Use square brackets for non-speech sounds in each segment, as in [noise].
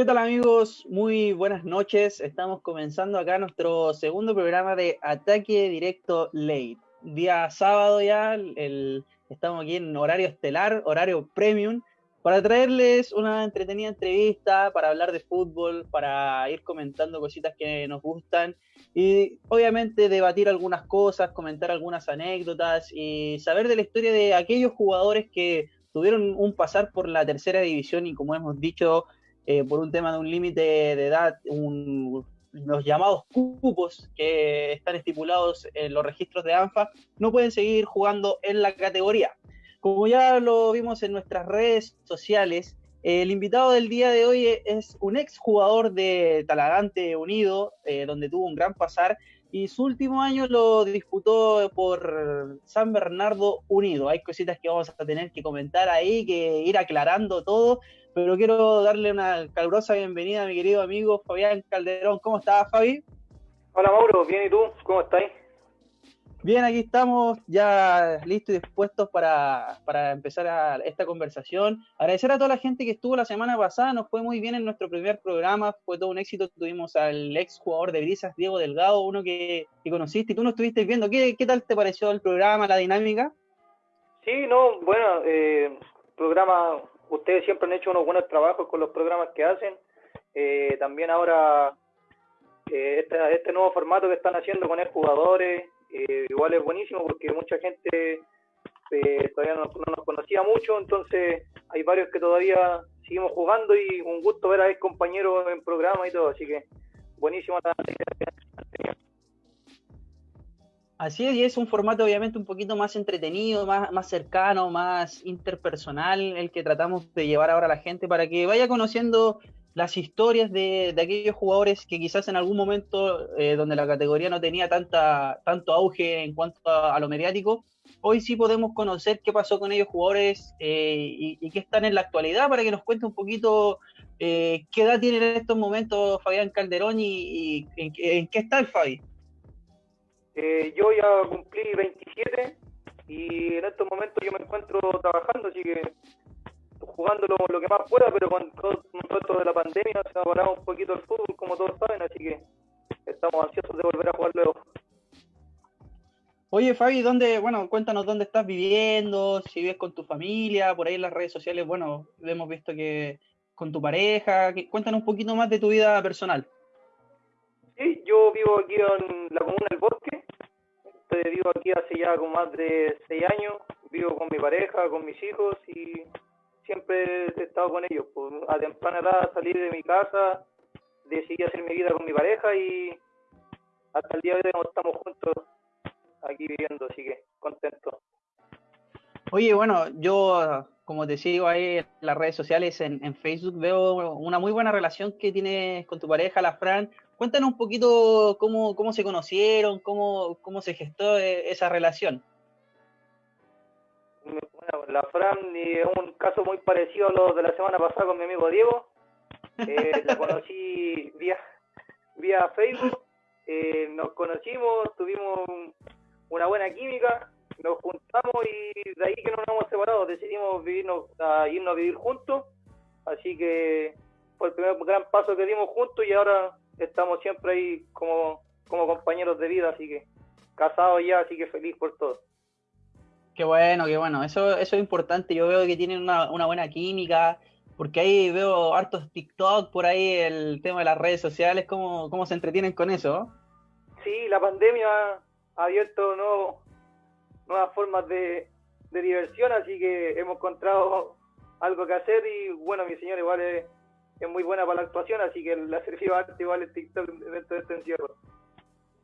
¿Qué tal amigos? Muy buenas noches. Estamos comenzando acá nuestro segundo programa de Ataque Directo Late. Día sábado ya, el, estamos aquí en horario estelar, horario premium, para traerles una entretenida entrevista, para hablar de fútbol, para ir comentando cositas que nos gustan y obviamente debatir algunas cosas, comentar algunas anécdotas y saber de la historia de aquellos jugadores que tuvieron un pasar por la tercera división y como hemos dicho, eh, por un tema de un límite de edad, los llamados cupos que están estipulados en los registros de ANFA, no pueden seguir jugando en la categoría. Como ya lo vimos en nuestras redes sociales, el invitado del día de hoy es un ex jugador de Talagante Unido, eh, donde tuvo un gran pasar, y su último año lo disputó por San Bernardo Unido. Hay cositas que vamos a tener que comentar ahí, que ir aclarando todo, pero quiero darle una calurosa bienvenida a mi querido amigo Fabián Calderón. ¿Cómo estás, Fabi? Hola, Mauro. Bien, ¿y tú? ¿Cómo estás? Bien, aquí estamos ya listos y dispuestos para, empezar esta conversación. Agradecer a toda la gente que estuvo la semana pasada, nos fue muy bien en nuestro primer programa, fue todo un éxito. Tuvimos al ex jugador de Brisas, Diego Delgado, uno que, conociste y tú no estuviste viendo. ¿Qué, tal te pareció el programa, la dinámica? Sí, no, bueno, eh, programa, ustedes siempre han hecho unos buenos trabajos con los programas que hacen. Eh, también ahora eh, este, nuevo formato que están haciendo con el jugadores eh, igual es buenísimo porque mucha gente eh, todavía no, nos conocía mucho, entonces hay varios que todavía seguimos jugando y un gusto ver a ex compañeros en programa y todo, así que buenísimo Así es, y es un formato obviamente un poquito más entretenido, más, más cercano, más interpersonal, el que tratamos de llevar ahora a la gente para que vaya conociendo las historias de, aquellos jugadores que quizás en algún momento eh, donde la categoría no tenía tanta, tanto auge en cuanto a, lo mediático, hoy sí podemos conocer qué pasó con ellos jugadores eh, y, qué están en la actualidad para que nos cuente un poquito eh, qué edad tiene en estos momentos Fabián Calderón y, en, qué está el Fabi. Yo ya cumplí 27 y en estos momentos yo me encuentro trabajando, así que jugando lo, que más pueda, pero con todo, esto de la pandemia se ha parado un poquito el fútbol, como todos saben, así que estamos ansiosos de volver a jugar luego. Oye, Fabi, ¿dónde, bueno, cuéntanos dónde estás viviendo, si vives con tu familia, por ahí en las redes sociales, bueno, hemos visto que con tu pareja, cuéntanos un poquito más de tu vida personal. Sí, yo vivo aquí en la comuna del Bosque, vivo aquí hace ya como más de seis años, vivo con mi pareja, con mis hijos y siempre he estado con ellos. Pues, a temprana edad salir de mi casa, decidí hacer mi vida con mi pareja y hasta el día de hoy estamos juntos aquí viviendo, así que contento. Oye, bueno, yo, como te sigo ahí en las redes sociales, en, Facebook, veo una muy buena relación que tienes con tu pareja, la Fran. Cuéntanos un poquito cómo, cómo se conocieron, cómo, cómo se gestó eh, esa relación. Bueno, la Fran es un caso muy parecido a lo de la semana pasada con mi amigo Diego. Eh, la conocí vía, vía Facebook, eh, nos conocimos, tuvimos una buena química, nos juntamos y de ahí que no nos hemos separado, decidimos vivirnos, a irnos a vivir juntos, así que fue el primer gran paso que dimos juntos y ahora estamos siempre ahí como, como compañeros de vida, así que casados ya, así que feliz por todo. Qué bueno, qué bueno. Eso, eso es importante. Yo veo que tienen una, buena química, porque ahí veo hartos TikTok por ahí, el tema de las redes sociales, cómo, cómo se entretienen con eso. Sí, la pandemia ha abierto nuevas formas de, diversión, así que hemos encontrado algo que hacer y bueno, mi señor igual es, muy buena para la actuación, así que la servido arte igual el TikTok dentro de este encierro.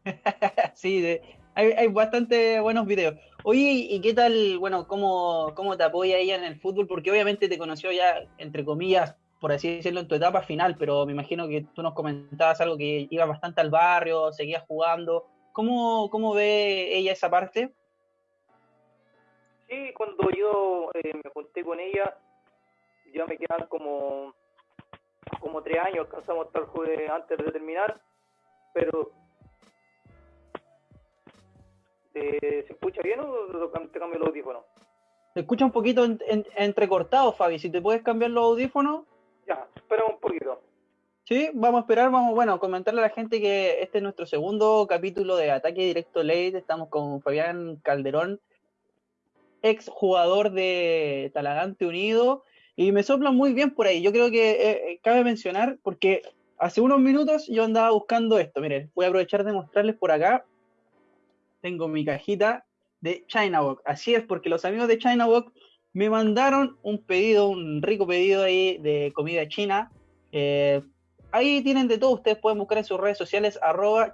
[laughs] sí, hay, hay bastante buenos videos. Oye, ¿y qué tal, bueno, cómo, cómo te apoya ella en el fútbol? Porque obviamente te conoció ya, entre comillas, por así decirlo, en tu etapa final, pero me imagino que tú nos comentabas algo que iba bastante al barrio, seguías jugando. ¿Cómo, cómo ve ella esa parte? Sí, cuando yo eh, me junté con ella, ya me quedan como, como tres años, alcanzamos hasta el antes de terminar, pero ¿Se escucha bien o te cambio el audífono? Se escucha un poquito entrecortado, Fabi. Si te puedes cambiar los audífonos. Ya, espera un poquito. Sí, vamos a esperar, vamos, bueno, comentarle a la gente que este es nuestro segundo capítulo de Ataque Directo Late. Estamos con Fabián Calderón, ex jugador de Talagante Unido, y me sopla muy bien por ahí. Yo creo que eh, eh, cabe mencionar, porque hace unos minutos yo andaba buscando esto. Miren, voy a aprovechar de mostrarles por acá. Tengo mi cajita de China Walk. Así es, porque los amigos de China Walk me mandaron un pedido, un rico pedido ahí de comida china. Eh, ahí tienen de todo, ustedes pueden buscar en sus redes sociales arroba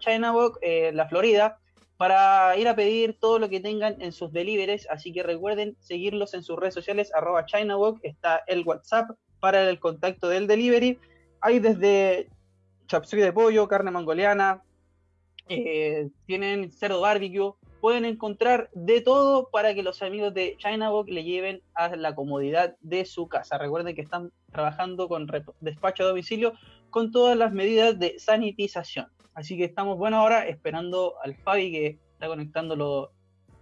eh, la Florida, para ir a pedir todo lo que tengan en sus deliveries, así que recuerden seguirlos en sus redes sociales arroba ChinaWalk, está el WhatsApp para el contacto del delivery, hay desde chapsui de pollo, carne mongoliana, eh, tienen cerdo barbecue, pueden encontrar de todo para que los amigos de ChinaWalk le lleven a la comodidad de su casa. Recuerden que están trabajando con despacho a domicilio con todas las medidas de sanitización. Así que estamos, bueno, ahora esperando al Fabi que está conectando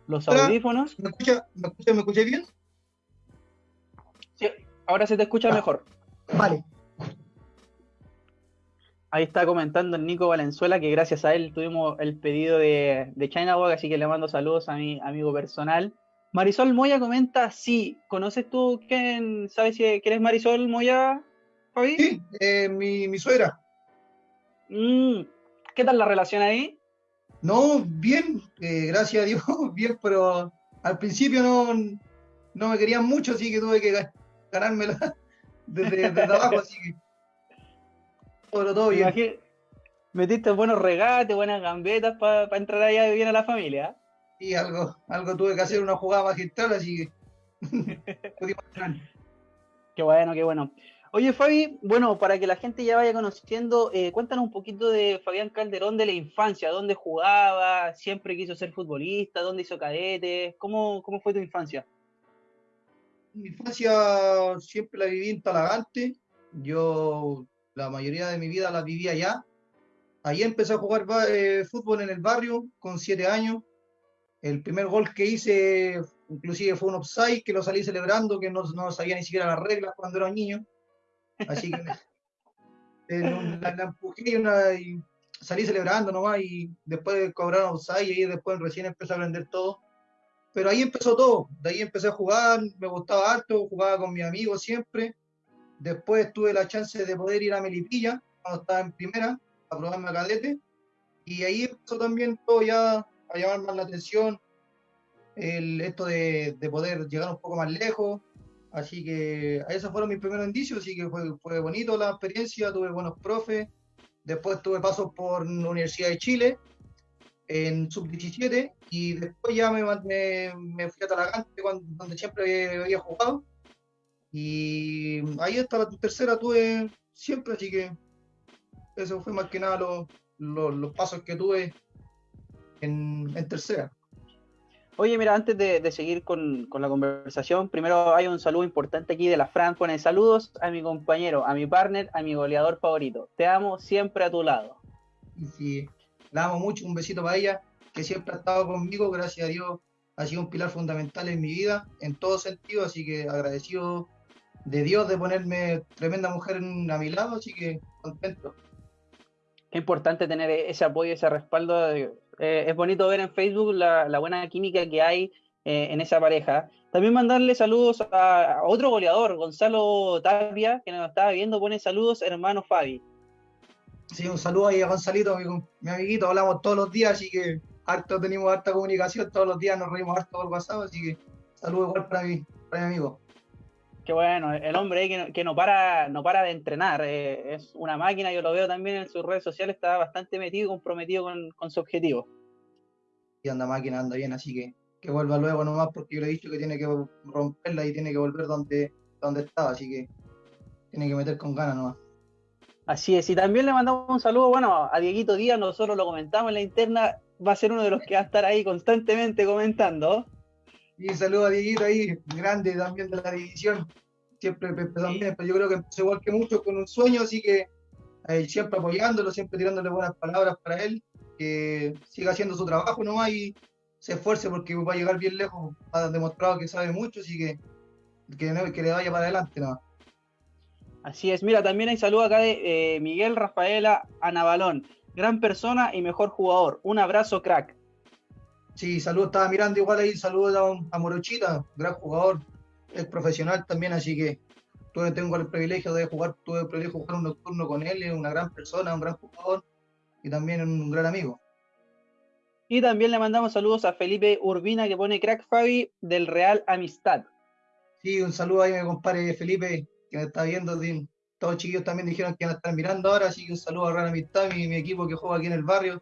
los audífonos. ¿Me escucha, me, escucha, bien? Sí, ahora se te escucha ah, mejor. Vale. Ahí está comentando el Nico Valenzuela que gracias a él tuvimos el pedido de, de China Walk, así que le mando saludos a mi amigo personal. Marisol Moya comenta, sí, ¿conoces tú quién, sabes si quién Marisol Moya, Fabi? Sí, eh, mi, mi, suegra. Mm, ¿Qué tal la relación ahí? No, bien, eh, gracias a Dios, [laughs] bien, pero al principio no, no me querían mucho, así que tuve que ganármela [laughs] desde, desde abajo, así que todo, bien. metiste buenos regates, buenas gambetas para entrar allá bien a la familia. Y algo, algo tuve que hacer una jugada magistral, así que [laughs] Qué bueno, qué bueno. Oye, Fabi, bueno, para que la gente ya vaya conociendo, eh, cuéntanos un poquito de Fabián Calderón de la infancia, dónde jugaba, siempre quiso ser futbolista, dónde hizo cadete, ¿cómo, cómo fue tu infancia? Mi infancia siempre la viví en Talagante, yo la mayoría de mi vida la viví allá. Ahí empecé a jugar eh, fútbol en el barrio con siete años. El primer gol que hice, inclusive fue un offside, que lo salí celebrando, que no, no sabía ni siquiera las reglas cuando era niño. Así que eh, la, empujé y, salí celebrando nomás y después cobraron offside y ahí después recién empecé a aprender todo. Pero ahí empezó todo, de ahí empecé a jugar, me gustaba harto, jugaba con mis amigos siempre Después tuve la chance de poder ir a Melipilla, cuando estaba en primera, a probarme a cadete. Y ahí empezó también todo ya a llamar más la atención, el, esto de, poder llegar un poco más lejos. Así que esos fueron mis primeros indicios, así que fue, fue bonito la experiencia, tuve buenos profes. Después tuve pasos por la Universidad de Chile en sub-17 y después ya me, me, fui a Talagante, donde siempre había jugado y ahí está la tercera tuve siempre, así que eso fue más que nada los, pasos que tuve en, tercera. Oye, mira, antes de, seguir con, la conversación, primero hay un saludo importante aquí de la Fran. Pone saludos a mi compañero, a mi partner, a mi goleador favorito. Te amo siempre a tu lado. Sí, la amo mucho. Un besito para ella, que siempre ha estado conmigo. Gracias a Dios, ha sido un pilar fundamental en mi vida, en todo sentido. Así que agradecido de Dios de ponerme tremenda mujer a mi lado, así que contento. Qué importante tener ese apoyo, ese respaldo. Eh, es bonito ver en Facebook la, buena química que hay eh, en esa pareja. También mandarle saludos a, otro goleador, Gonzalo Tapia, que nos estaba viendo, pone saludos, hermano Fabi. Sí, un saludo ahí a Gonzalito, mi, amiguito, hablamos todos los días, así que harto tenemos harta comunicación, todos los días nos reímos harto por WhatsApp, así que saludo igual para mi, para mi amigo. Qué bueno, el hombre que no, que no para no para de entrenar, eh, es una máquina, yo lo veo también en sus redes sociales, está bastante metido, comprometido con, su objetivo. Y anda máquina, anda bien, así que que vuelva luego nomás, porque yo le he dicho que tiene que romperla y tiene que volver donde, donde estaba, así que tiene que meter con ganas nomás. Así es, y también le mandamos un saludo, bueno, a Dieguito Díaz, nosotros lo comentamos en la interna, va a ser uno de los que va a estar ahí constantemente comentando. Y saludo a Dieguito ahí, grande también de la división. Siempre también, pero yo creo que empezó igual que mucho con un sueño, así que eh, siempre apoyándolo, siempre tirándole buenas palabras para él, que siga haciendo su trabajo nomás y se esfuerce porque va a llegar bien lejos, ha demostrado que sabe mucho, así que que, que le vaya para adelante nomás. Así es, mira, también hay saludo acá de eh, Miguel Rafaela Anabalón, gran persona y mejor jugador. Un abrazo, crack. Sí, saludos, estaba mirando igual ahí, saludos a, Morochita, gran jugador, es profesional también, así que tuve, tengo el privilegio de jugar, tuve el privilegio de jugar un nocturno con él, es una gran persona, un gran jugador y también un gran amigo. Y también le mandamos saludos a Felipe Urbina que pone crack Fabi del Real Amistad. Sí, un saludo ahí, mi compadre Felipe, que me está viendo. Todos chiquillos también dijeron que van a estar mirando ahora, así que un saludo a Real Amistad, mi, mi equipo que juega aquí en el barrio.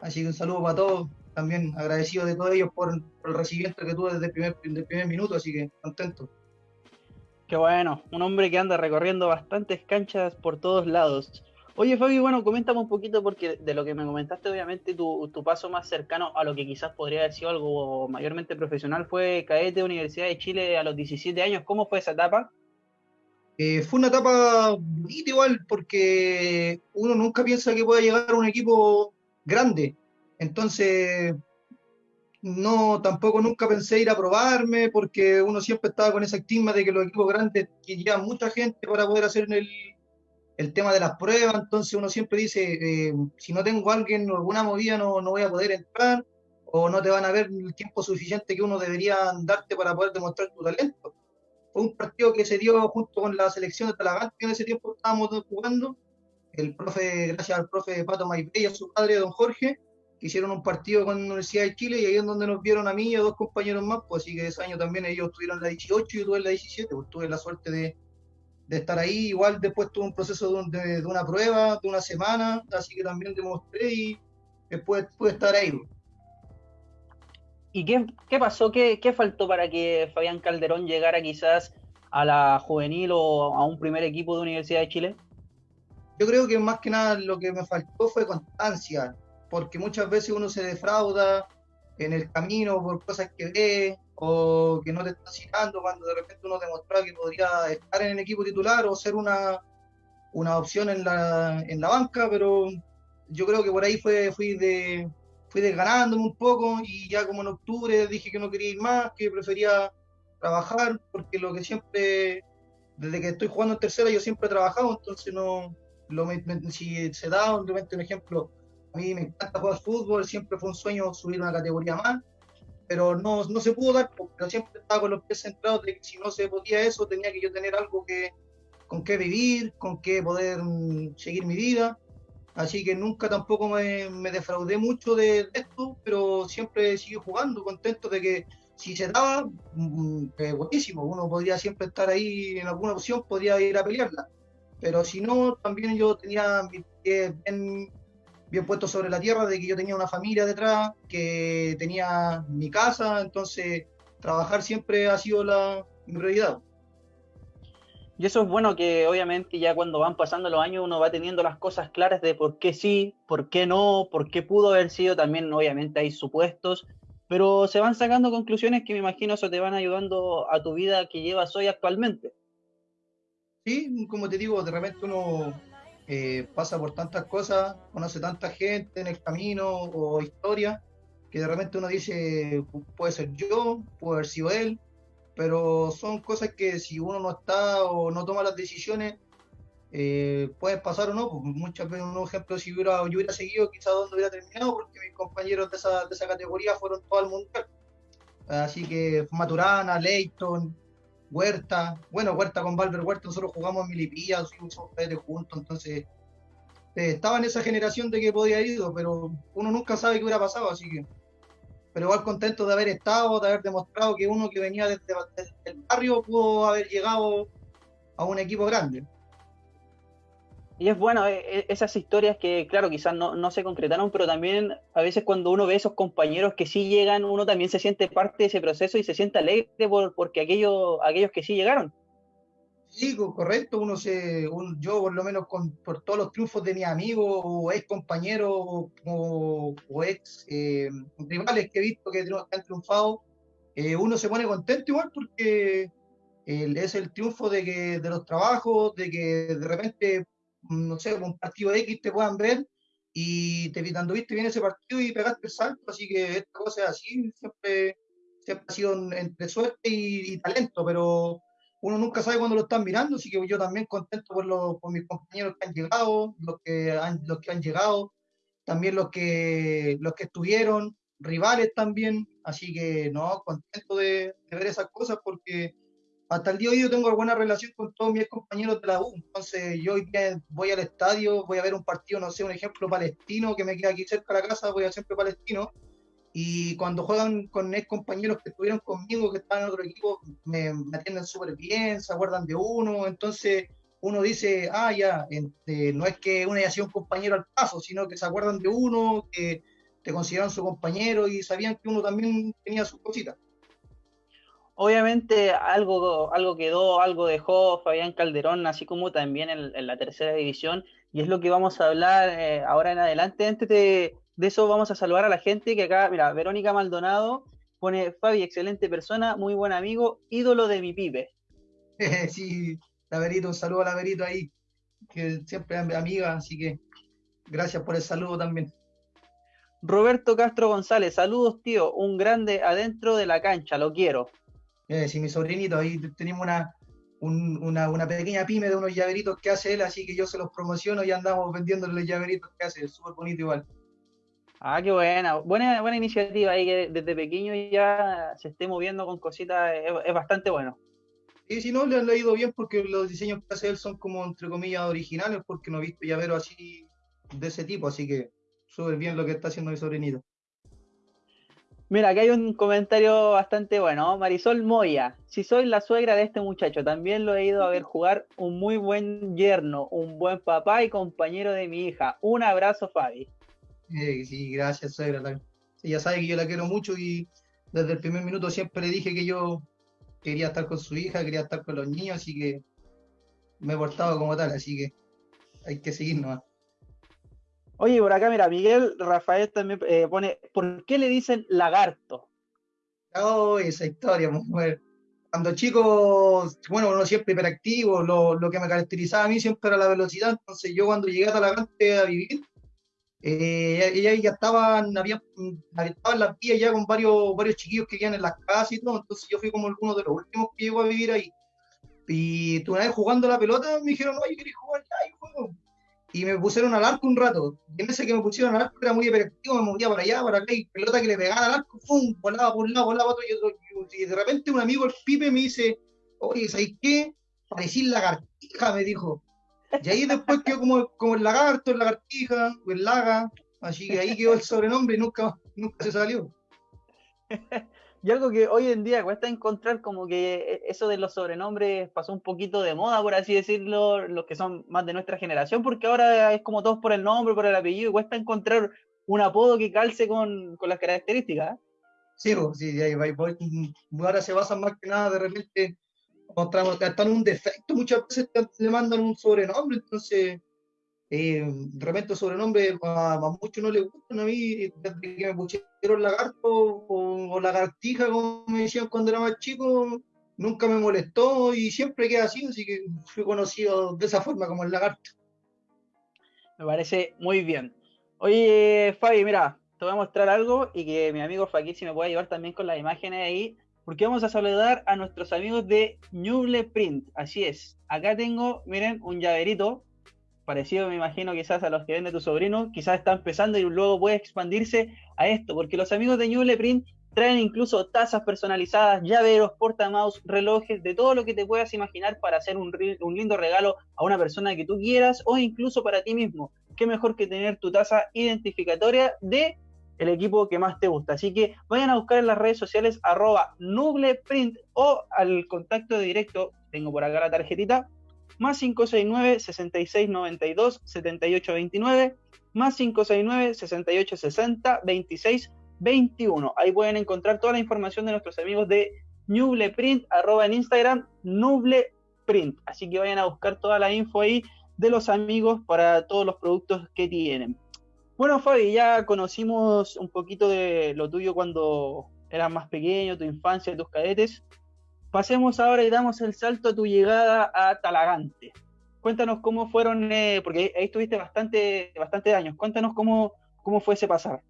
Así que un saludo para todos. También agradecido de todos ellos por, el recibimiento que tuve desde el primer, desde el primer minuto, así que contento. Qué bueno, un hombre que anda recorriendo bastantes canchas por todos lados. Oye, Fabi, bueno, coméntame un poquito, porque de lo que me comentaste, obviamente, tu, paso más cercano a lo que quizás podría haber sido algo mayormente profesional fue Caete Universidad de Chile a los 17 años. ¿Cómo fue esa etapa? Eh, fue una etapa bonita igual, porque uno nunca piensa que pueda llegar a un equipo grande. Entonces, no, tampoco nunca pensé ir a probarme, porque uno siempre estaba con esa estigma de que los equipos grandes que llevan mucha gente para poder hacer el, el tema de las pruebas, entonces uno siempre dice, eh, si no tengo a alguien o alguna movida no, no voy a poder entrar, o no te van a ver el tiempo suficiente que uno debería darte para poder demostrar tu talento. Fue un partido que se dio junto con la selección de Talagante, que en ese tiempo estábamos jugando, el profe, gracias al profe Pato Maipé y a su padre, don Jorge, que hicieron un partido con la Universidad de Chile y ahí es donde nos vieron a mí y a dos compañeros más, pues así que ese año también ellos tuvieron la 18 y yo tuve la 17, pues tuve la suerte de, de estar ahí. Igual después tuve un proceso de, una prueba de una semana, así que también demostré y después pude estar ahí. ¿Y qué, qué pasó? ¿Qué, ¿Qué, faltó para que Fabián Calderón llegara quizás a la juvenil o a un primer equipo de Universidad de Chile? Yo creo que más que nada lo que me faltó fue constancia, porque muchas veces uno se defrauda en el camino por cosas que ve, o que no te está citando cuando de repente uno demostraba que podría estar en el equipo titular o ser una, una opción en la, en la banca, pero yo creo que por ahí fue, fui de fui desganándome un poco y ya como en octubre dije que no quería ir más, que prefería trabajar, porque lo que siempre, desde que estoy jugando en tercera, yo siempre he trabajado, entonces no, lo, si se da, un ejemplo, a mí me encanta jugar fútbol, siempre fue un sueño subir una categoría más, pero no, no se pudo dar, pero siempre estaba con los pies centrados de que si no se podía eso, tenía que yo tener algo que, con qué vivir, con qué poder mm, seguir mi vida. Así que nunca tampoco me, me defraudé mucho de, esto, pero siempre seguí jugando, contento de que si se daba, mm, buenísimo, uno podría siempre estar ahí en alguna opción, podría ir a pelearla. Pero si no, también yo tenía mi pie bien bien puesto sobre la tierra de que yo tenía una familia detrás, que tenía mi casa, entonces trabajar siempre ha sido la, mi prioridad. Y eso es bueno que obviamente ya cuando van pasando los años uno va teniendo las cosas claras de por qué sí, por qué no, por qué pudo haber sido, también obviamente hay supuestos, pero se van sacando conclusiones que me imagino eso te van ayudando a tu vida que llevas hoy actualmente. Sí, como te digo, de repente uno eh, pasa por tantas cosas, conoce tanta gente en el camino o historia, que de repente uno dice, puede ser yo, puede haber sido él, pero son cosas que si uno no está o no toma las decisiones, eh, pueden pasar o no. Pues muchas veces, un ejemplo, si hubiera, yo hubiera seguido, quizás donde hubiera terminado, porque mis compañeros de esa, de esa categoría fueron todo el mundial. Así que Maturana, Leighton, Huerta, bueno, Huerta con Valver Huerta, nosotros jugamos en Milipilla, somos juntos, entonces eh, estaba en esa generación de que podía ir, pero uno nunca sabe qué hubiera pasado, así que. Pero igual contento de haber estado, de haber demostrado que uno que venía desde el barrio pudo haber llegado a un equipo grande. Y es bueno, eh, eh, esas historias que, claro, quizás no, se concretaron, pero también a veces cuando uno ve esos compañeros que sí llegan, uno también se siente parte de ese proceso y se siente alegre por, porque aquellos, aquellos que sí llegaron. Sí, correcto, uno se, yo por lo menos con, por todos los triunfos de mis amigos o ex compañeros o, ex eh, rivales que he visto que han triunfado, uno se pone contento igual porque es el triunfo de que de los trabajos, de que de repente no sé, un partido X te puedan ver y te viste bien ese partido y pegaste el salto, así que esta cosa es así, siempre, siempre ha sido entre suerte y, talento, pero uno nunca sabe cuándo lo están mirando, así que yo también contento por, los, por mis compañeros que han llegado, los que han, los que han llegado, también los que, los que estuvieron, rivales también, así que no, contento de, ver esas cosas porque hasta el día de hoy yo tengo buena relación con todos mis compañeros de la U, entonces yo hoy voy al estadio, voy a ver un partido, no sé, un ejemplo palestino que me queda aquí cerca de la casa, voy a siempre palestino, y cuando juegan con ex compañeros que estuvieron conmigo, que estaban en otro equipo, me, atienden súper bien, se acuerdan de uno. Entonces uno dice, ah, ya, este, no es que uno haya sido un compañero al paso, sino que se acuerdan de uno, que te consideran su compañero y sabían que uno también tenía sus cositas. Obviamente algo, algo quedó, algo dejó Fabián Calderón, así como también en, la tercera división, y es lo que vamos a hablar eh, ahora en adelante. Antes de, de eso vamos a saludar a la gente que acá, mira, Verónica Maldonado pone, Fabi, excelente persona, muy buen amigo, ídolo de mi pibe. [laughs] sí, Laverito, un saludo a Laverito ahí, que siempre es amiga, así que gracias por el saludo también. Roberto Castro González, saludos tío, un grande adentro de la cancha, lo quiero. Eh, sí, mi sobrinito, ahí tenemos una, una, una, pequeña pyme de unos llaveritos que hace él, así que yo se los promociono y andamos vendiéndole los llaveritos que hace, súper bonito igual. Ah, qué buena. Buena, buena iniciativa ahí que desde pequeño ya se esté moviendo con cositas, es, bastante bueno. Y si no, le han leído bien porque los diseños que hace él son como, entre comillas, originales, porque no he visto llavero así de ese tipo, así que súper bien lo que está haciendo mi sobrinito. Mira, aquí hay un comentario bastante bueno. Marisol Moya, si soy la suegra de este muchacho, también lo he ido a ver jugar un muy buen yerno, un buen papá y compañero de mi hija. Un abrazo, Fabi. Eh, sí, gracias, suegra. Ya sabe que yo la quiero mucho y desde el primer minuto siempre le dije que yo quería estar con su hija, quería estar con los niños, así que me he portado como tal, así que hay que seguir nomás. Oye, por acá, mira, Miguel Rafael también eh, pone, ¿por qué le dicen lagarto? Oh, esa historia, mujer. Cuando chico, bueno, uno siempre hiperactivo, lo, lo que me caracterizaba a mí siempre era la velocidad, entonces yo cuando llegué a Talagante a vivir, eh, ella ya estaban, había, estaban las vías ya con varios, varios chiquillos que vivían en las casas y todo, entonces yo fui como uno de los últimos que llegó a vivir ahí. Y una vez jugando la pelota me dijeron, oye, ¿querés jugar? Ya, y juego. Y me pusieron al arco un rato. En ese que me pusieron al arco era muy hiperactivo, me movía para allá, para acá, y pelota que le pegaba al arco, ¡pum! volaba por un lado, volaba por otro, y, de repente un amigo, el Pipe, me dice, oye, ¿sabes qué? Parecís lagartija, me dijo. Y ahí después quedó como, como el lagarto, el lagartija, el laga, así que ahí quedó el sobrenombre y nunca, nunca se salió. [laughs] y algo que hoy en día cuesta encontrar como que eso de los sobrenombres pasó un poquito de moda, por así decirlo, los que son más de nuestra generación, porque ahora es como todos por el nombre, por el apellido, y cuesta encontrar un apodo que calce con, con las características. Sí, sí, ahora se basan más que nada de repente están un defecto, muchas veces te, mandan un sobrenombre, entonces eh, de repente sobrenombre a, muchos no les gustan a mí, desde que me pusieron lagarto o, lagartija, como me decían cuando era más chico, nunca me molestó y siempre queda así, así que fui conocido de esa forma como el lagarto. Me parece muy bien. Oye, Fabi, mira, te voy a mostrar algo y que mi amigo Faquí si me puede ayudar también con las imágenes ahí porque vamos a saludar a nuestros amigos de Nuble Print. Así es, acá tengo, miren, un llaverito, parecido me imagino quizás a los que vende tu sobrino, quizás está empezando y luego puede expandirse a esto, porque los amigos de Nuble Print traen incluso tazas personalizadas, llaveros, portamouse, relojes, de todo lo que te puedas imaginar para hacer un, un lindo regalo a una persona que tú quieras o incluso para ti mismo. Qué mejor que tener tu taza identificatoria de el equipo que más te gusta. Así que vayan a buscar en las redes sociales arroba nubleprint o al contacto directo, tengo por acá la tarjetita, más 569 6692 7829 más 569 6860 2621. Ahí pueden encontrar toda la información de nuestros amigos de Nubleprint, arroba en Instagram, Nubleprint. Así que vayan a buscar toda la info ahí de los amigos para todos los productos que tienen. Bueno, Fabi, ya conocimos un poquito de lo tuyo cuando eras más pequeño, tu infancia, tus cadetes. Pasemos ahora y damos el salto a tu llegada a Talagante. Cuéntanos cómo fueron, eh, porque ahí estuviste bastante, bastante años. Cuéntanos cómo, cómo fue ese pasar.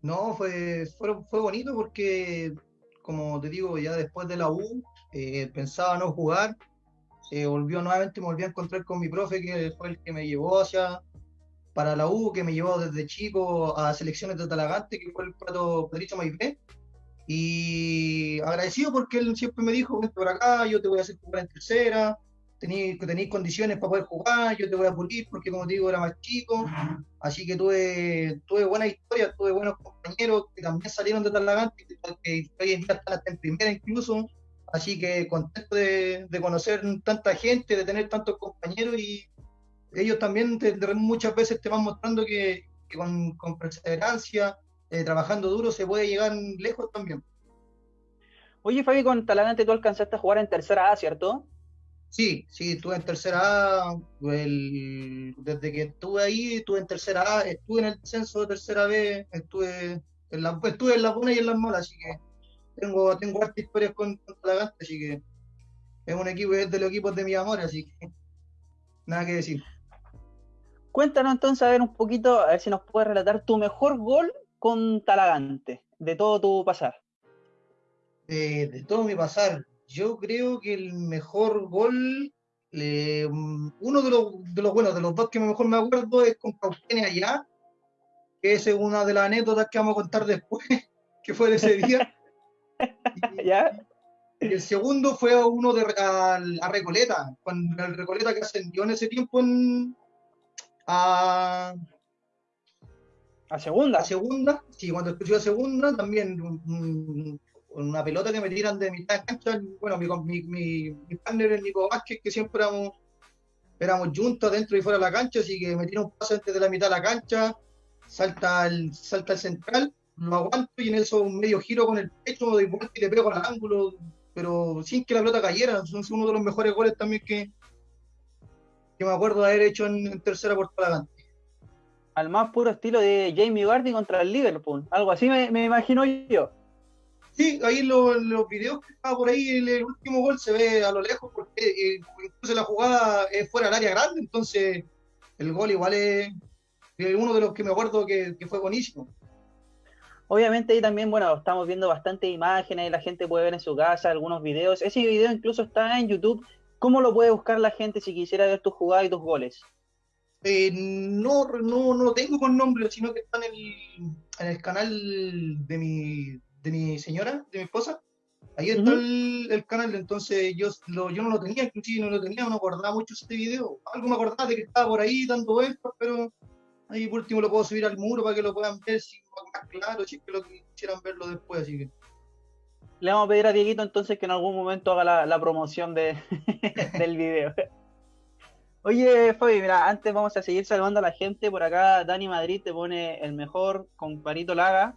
No, fue, fue, fue bonito porque, como te digo, ya después de la U, eh, pensaba no jugar, se volvió nuevamente, me volví a encontrar con mi profe, que fue el que me llevó hacia para la U, que me llevó desde chico a selecciones de Talagante, que fue el Pato Pedrito Maipé. Y agradecido porque él siempre me dijo, vente por acá, yo te voy a hacer jugar en tercera, tenéis, condiciones para poder jugar, yo te voy a pulir porque como te digo era más chico, así que tuve, tuve buena historia, tuve buenos compañeros que también salieron de Talagante, que hoy en día están hasta en primera incluso, así que contento de, de conocer tanta gente, de tener tantos compañeros y ellos también te, muchas veces te van mostrando que, con, con, perseverancia, eh, trabajando duro, se puede llegar lejos también. Oye, Fabi, con Talagante tú alcanzaste a jugar en tercera A, ¿cierto? Sí, sí, estuve en tercera A, desde que estuve ahí, estuve en tercera A, estuve en el censo de tercera B, estuve en, la, estuve en las buenas y en las malas, así que tengo, tengo hartas historias con, con Talagante, así que es un equipo, es de los equipos de mi amor, así que nada que decir. Cuéntanos entonces a ver un poquito, a ver si nos puedes relatar tu mejor gol con Talagante, de todo tu pasar. Eh, de todo mi pasar, yo creo que el mejor gol, uno de los, de los buenos, de los dos que mejor me acuerdo es con Cauquenes allá, que es una de las anécdotas que vamos a contar después, [laughs] que fue de ese día. [laughs] ¿Ya? Y el segundo fue uno de a, a Recoleta, con el Recoleta que ascendió en ese tiempo en, a, a segunda. A segunda, sí, cuando escuché a segunda, también una pelota que me tiran de mitad de cancha. Bueno, mi, mi, mi, partner es Nico Vázquez, que siempre éramos, éramos juntos dentro y fuera de la cancha, así que me tira un paso antes de la mitad de la cancha, salta el, salta el central, lo aguanto y en eso un medio giro con el pecho, de vuelta y le pego al ángulo, pero sin que la pelota cayera. Es uno de los mejores goles también que, que me acuerdo de haber hecho en, tercera por adelante. Al más puro estilo de Jamie Vardy contra el Liverpool, algo así me, imagino yo. Sí, ahí los videos que estaba por ahí, el, último gol se ve a lo lejos porque eh, incluso la jugada es fuera del área grande, entonces el gol igual es, uno de los que me acuerdo que, que, fue buenísimo. Obviamente ahí también, bueno, estamos viendo bastantes imágenes, la gente puede ver en su casa algunos videos. Ese video incluso está en YouTube ¿Cómo lo puede buscar la gente si quisiera ver tus jugadas y tus goles? Eh, no, no, no lo tengo con nombre, sino que está en el, en el canal de mi, de mi señora, de mi esposa. Ahí está el, canal, entonces yo, yo no lo tenía, inclusive no lo tenía, no acordaba mucho este video. Algo me acordaba de que estaba por ahí dando vueltas, pero ahí por último lo puedo subir al muro para que lo puedan ver si más claro, si es que lo quisieran verlo después, así que le vamos a pedir a Dieguito entonces que en algún momento haga la, promoción de, [laughs] del video. [laughs] Oye, Fabi, mira, antes vamos a seguir saludando a la gente. Por acá, Dani Madrid te pone el mejor comparito Laga.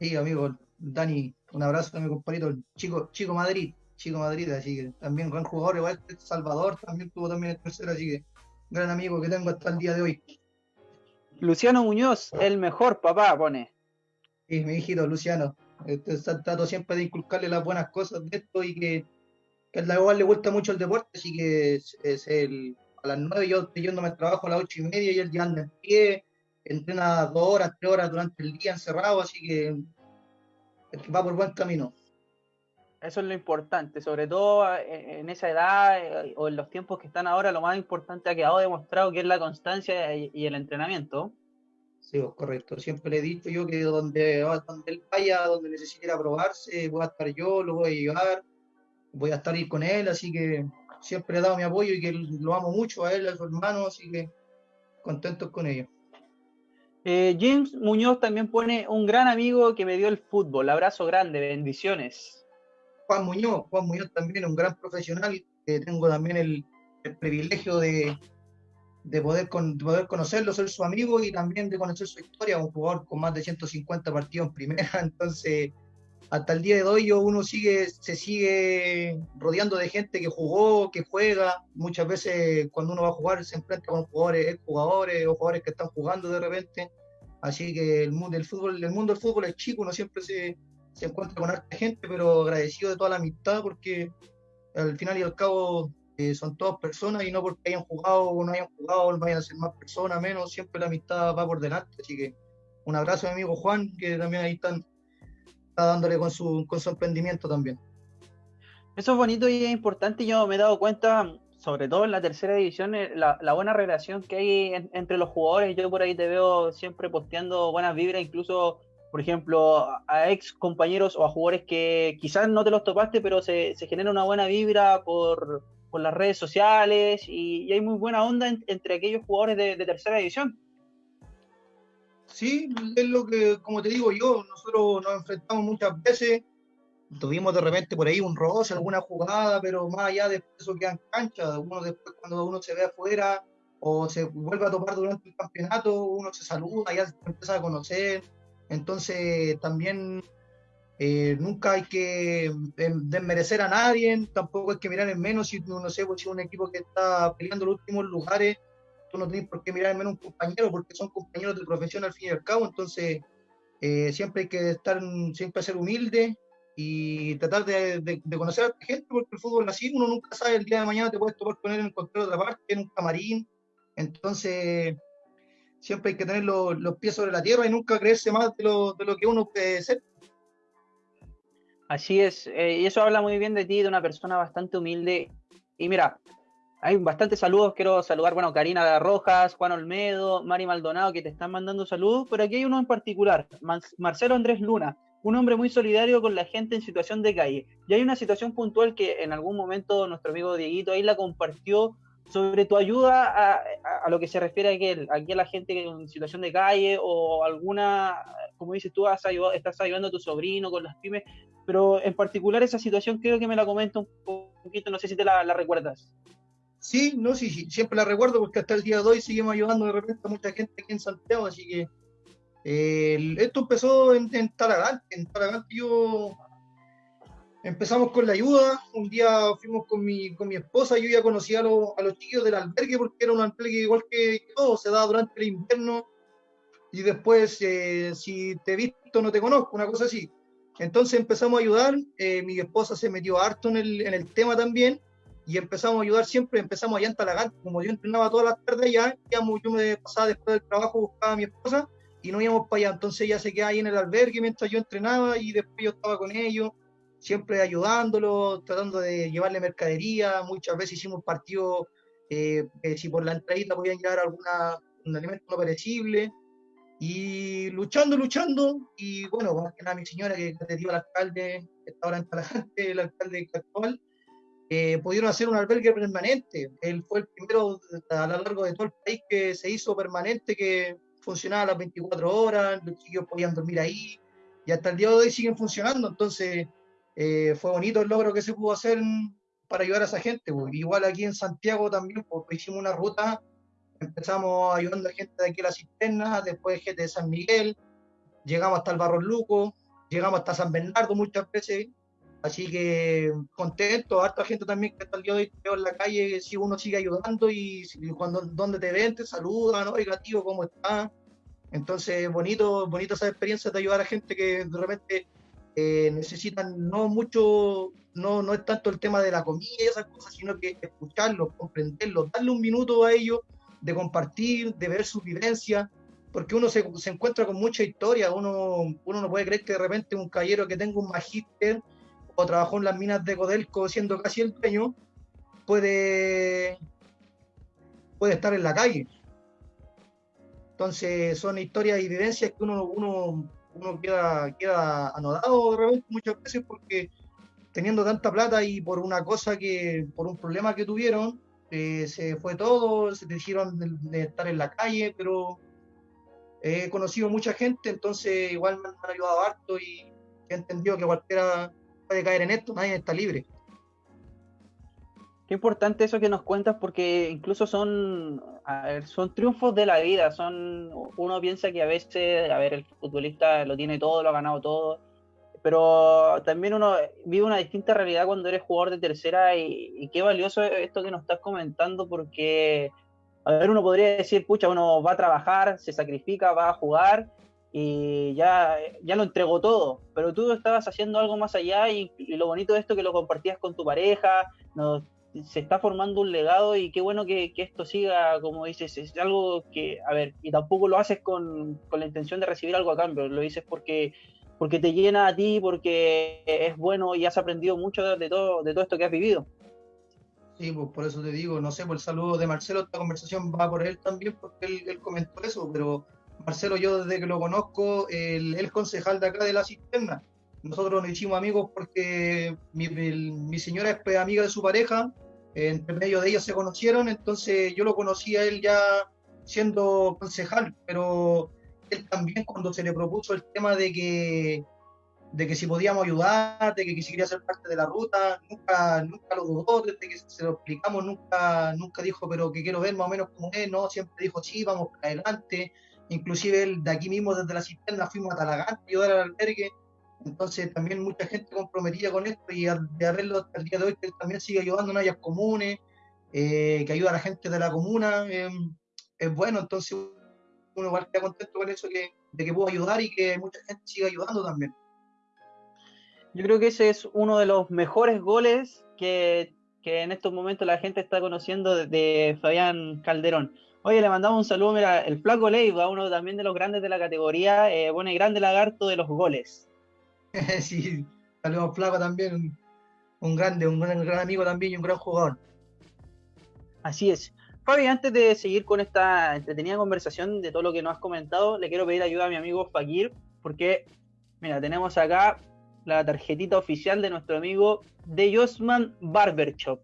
Sí, amigo, Dani, un abrazo a mi comparito, chico, chico Madrid, chico Madrid, así que también gran jugador, igual Salvador también tuvo también el tercero, así que gran amigo que tengo hasta el día de hoy. Luciano Muñoz, el mejor papá, pone. Sí, mi hijito Luciano, este, trato siempre de inculcarle las buenas cosas de esto y que, que a la le gusta mucho el deporte, así que es, el, a las nueve yo estoy yéndome al trabajo a las ocho y media y él ya anda en pie, entrena dos horas, tres horas durante el día encerrado, así que, va por buen camino. Eso es lo importante, sobre todo en esa edad eh, o en los tiempos que están ahora, lo más importante ha quedado demostrado que es la constancia y el entrenamiento. Sí, pues, correcto. Siempre le he dicho yo que donde, donde él vaya, donde necesite probarse, voy a estar yo, lo voy a llevar, voy a estar ahí con él, así que siempre he dado mi apoyo y que lo amo mucho a él, a su hermano, así que contentos con ello. Eh, James Muñoz también pone un gran amigo que me dio el fútbol. Abrazo grande, bendiciones. Juan Muñoz, Juan Muñoz también un gran profesional, que tengo también el privilegio de, de poder, con, poder conocerlo, ser su amigo y también de conocer su historia, un jugador con más de 150 partidos en primera, [laughs] entonces hasta el día de hoy uno sigue, se sigue rodeando de gente que jugó, que juega, muchas veces cuando uno va a jugar se enfrenta con jugadores, jugadores o jugadores que están jugando de repente, así que el mundo del fútbol, el mundo del fútbol es chico, uno siempre se, se encuentra con harta gente, pero agradecido de toda la amistad porque al final y al cabo son todas personas y no porque hayan jugado o no hayan jugado vayan a ser más personas, menos, siempre la amistad va por delante. Así que un abrazo a mi amigo Juan, que también ahí están, está dándole con su, con su emprendimiento también. Eso es bonito y es importante. Yo me he dado cuenta, sobre todo en la tercera división, eh, la, buena relación que hay entre los jugadores. Yo por ahí te veo siempre posteando buenas vibras, incluso, por ejemplo, a ex compañeros o a jugadores que quizás no te los topaste, pero se, genera una buena vibra por, las redes sociales y, hay muy buena onda entre aquellos jugadores de tercera división. Sí, es lo que, como te digo yo, nosotros nos enfrentamos muchas veces, tuvimos de repente por ahí un roce, alguna jugada, pero más allá de eso queda en cancha, uno después cuando uno se ve afuera o se vuelve a topar durante el campeonato, uno se saluda, ya se empieza a conocer, entonces también eh, nunca hay que em, desmerecer a nadie, tampoco hay que mirar en menos si uno sé, pues, si un equipo que está peleando los últimos lugares no tienes por qué mirar en menos un compañero porque son compañeros de profesión al fin y al cabo, entonces eh, siempre hay que estar, siempre ser humilde y tratar de, conocer a la gente porque el fútbol así, uno nunca sabe, el día de mañana te puedes tomar con él en cualquier otra parte, en un camarín, entonces siempre hay que tener los, pies sobre la tierra y nunca creerse más de lo, de lo que uno puede ser. Así es, eh, y eso habla muy bien de ti, de una persona bastante humilde. Y mira, hay bastantes saludos, quiero saludar, bueno, Karina Rojas, Juan Olmedo, Mari Maldonado, que te están mandando saludos, pero aquí hay uno en particular, Marcelo Andrés Luna, un hombre muy solidario con la gente en situación de calle. Y hay una situación puntual que en algún momento nuestro amigo Dieguito ahí la compartió sobre tu ayuda a, lo que se refiere a que aquí a la gente en situación de calle o alguna, como dices tú, estás ayudando a tu sobrino con las pymes, pero en particular esa situación creo que me la comenta un poquito, no sé si te la recuerdas. Sí, no, sí, sí, siempre la recuerdo porque hasta el día de hoy seguimos ayudando de repente a mucha gente aquí en Santiago, así que eh, esto empezó en, en Talagante, en Talagante yo empezamos con la ayuda, un día fuimos con mi, con mi esposa, yo ya conocía a, los, a los chiquillos del albergue porque era un albergue igual que todo, se da durante el invierno y después eh, si te he visto no te conozco, una cosa así. Entonces empezamos a ayudar, eh, mi esposa se metió harto en el, en el tema también y empezamos a ayudar siempre, empezamos allá en Talagante, como yo entrenaba todas las tardes allá, yo me pasaba después del trabajo, buscaba a mi esposa y no íbamos para allá, entonces ella se quedaba ahí en el albergue mientras yo entrenaba y después yo estaba con ellos, siempre ayudándolo, tratando de llevarle mercadería, muchas veces hicimos partidos, eh, si por la entradita podían llevar alguna, un alimento no perecible, y luchando, luchando, y bueno, más que nada mi señora que, te dio el alcalde, que está ahora en Talagante, [laughs] el alcalde actual, eh, pudieron hacer un albergue permanente. Él fue el primero a lo largo de todo el país que se hizo permanente, que funcionaba las 24 horas, los chicos podían dormir ahí, y hasta el día de hoy siguen funcionando. Entonces, eh, fue bonito el logro que se pudo hacer para ayudar a esa gente. Pues. Igual aquí en Santiago también, porque hicimos una ruta, empezamos ayudando a gente de aquí a la cisterna, después gente de San Miguel, llegamos hasta el Barro Luco, llegamos hasta San Bernardo muchas veces, Así que contento, harta gente también que está el día de hoy en la calle, si uno sigue ayudando y, cuando donde te ven te saludan, oiga tío, ¿cómo está? Entonces, bonito, bonito esa experiencia de ayudar a gente que de repente eh, necesitan no mucho, no, no es tanto el tema de la comida y esas cosas, sino que escucharlos, comprenderlos, darle un minuto a ellos de compartir, de ver su vivencia, porque uno se, se encuentra con mucha historia, uno, uno no puede creer que de repente un caballero que tenga un magíster o trabajó en las minas de Codelco siendo casi el dueño, puede, puede estar en la calle. Entonces son historias y vivencias que uno, uno, uno queda, queda anodado de repente muchas veces porque teniendo tanta plata y por una cosa que, por un problema que tuvieron, eh, se fue todo, se decidieron de, estar en la calle, pero he conocido mucha gente, entonces igual me han ayudado harto y he entendido que cualquiera puede caer en esto, nadie está libre. Qué importante eso que nos cuentas porque incluso son, son triunfos de la vida, son uno piensa que a veces, a ver, el futbolista lo tiene todo, lo ha ganado todo, pero también uno vive una distinta realidad cuando eres jugador de tercera y, qué valioso esto que nos estás comentando porque, a ver, uno podría decir, pucha, uno va a trabajar, se sacrifica, va a jugar y ya, ya lo entregó todo, pero tú estabas haciendo algo más allá y, lo bonito de esto que lo compartías con tu pareja, se está formando un legado y qué bueno que, esto siga, como dices, es algo que, a ver, y tampoco lo haces con, con, la intención de recibir algo a cambio, lo dices porque porque te llena a ti, porque es bueno y has aprendido mucho de todo, de todo esto que has vivido. Sí, pues por eso te digo, no sé, por el saludo de Marcelo, esta conversación va por él también, porque él, comentó eso, pero Marcelo, yo desde que lo conozco, él es concejal de acá de la cisterna. Nosotros nos hicimos amigos porque mi, señora es pues, amiga de su pareja, entre medio de ellos se conocieron, entonces yo lo conocí a él ya siendo concejal, pero él también cuando se le propuso el tema de que de que si podíamos ayudar, de que, si quería ser parte de la ruta, nunca, nunca lo dudó, desde que se lo explicamos, nunca, nunca dijo, pero que quiero ver más o menos cómo es, no, siempre dijo, sí, vamos para adelante, inclusive de aquí mismo, desde la cisterna, fuimos a Talagante a ayudar al albergue, entonces también mucha gente comprometida con esto y de verlo hasta el día de hoy, que también sigue ayudando en áreas comunes, eh, que ayuda a la gente de la comuna, eh, es bueno, entonces uno igual queda contento con eso que, de que pudo ayudar y que mucha gente siga ayudando también. Yo creo que ese es uno de los mejores goles que, en estos momentos la gente está conociendo de, Fabián Calderón. Oye, le mandamos un saludo, mira, el Flaco Leiva, uno también de los grandes de la categoría, eh, bueno, y grande lagarto de los goles. [laughs] sí, saludos Flaco también, un, grande, un gran, amigo también y un gran jugador. Así es. Fabi, antes de seguir con esta entretenida conversación de todo lo que nos has comentado, le quiero pedir ayuda a mi amigo Fakir, porque, mira, tenemos acá la tarjetita oficial de nuestro amigo de Josman Barber Shop.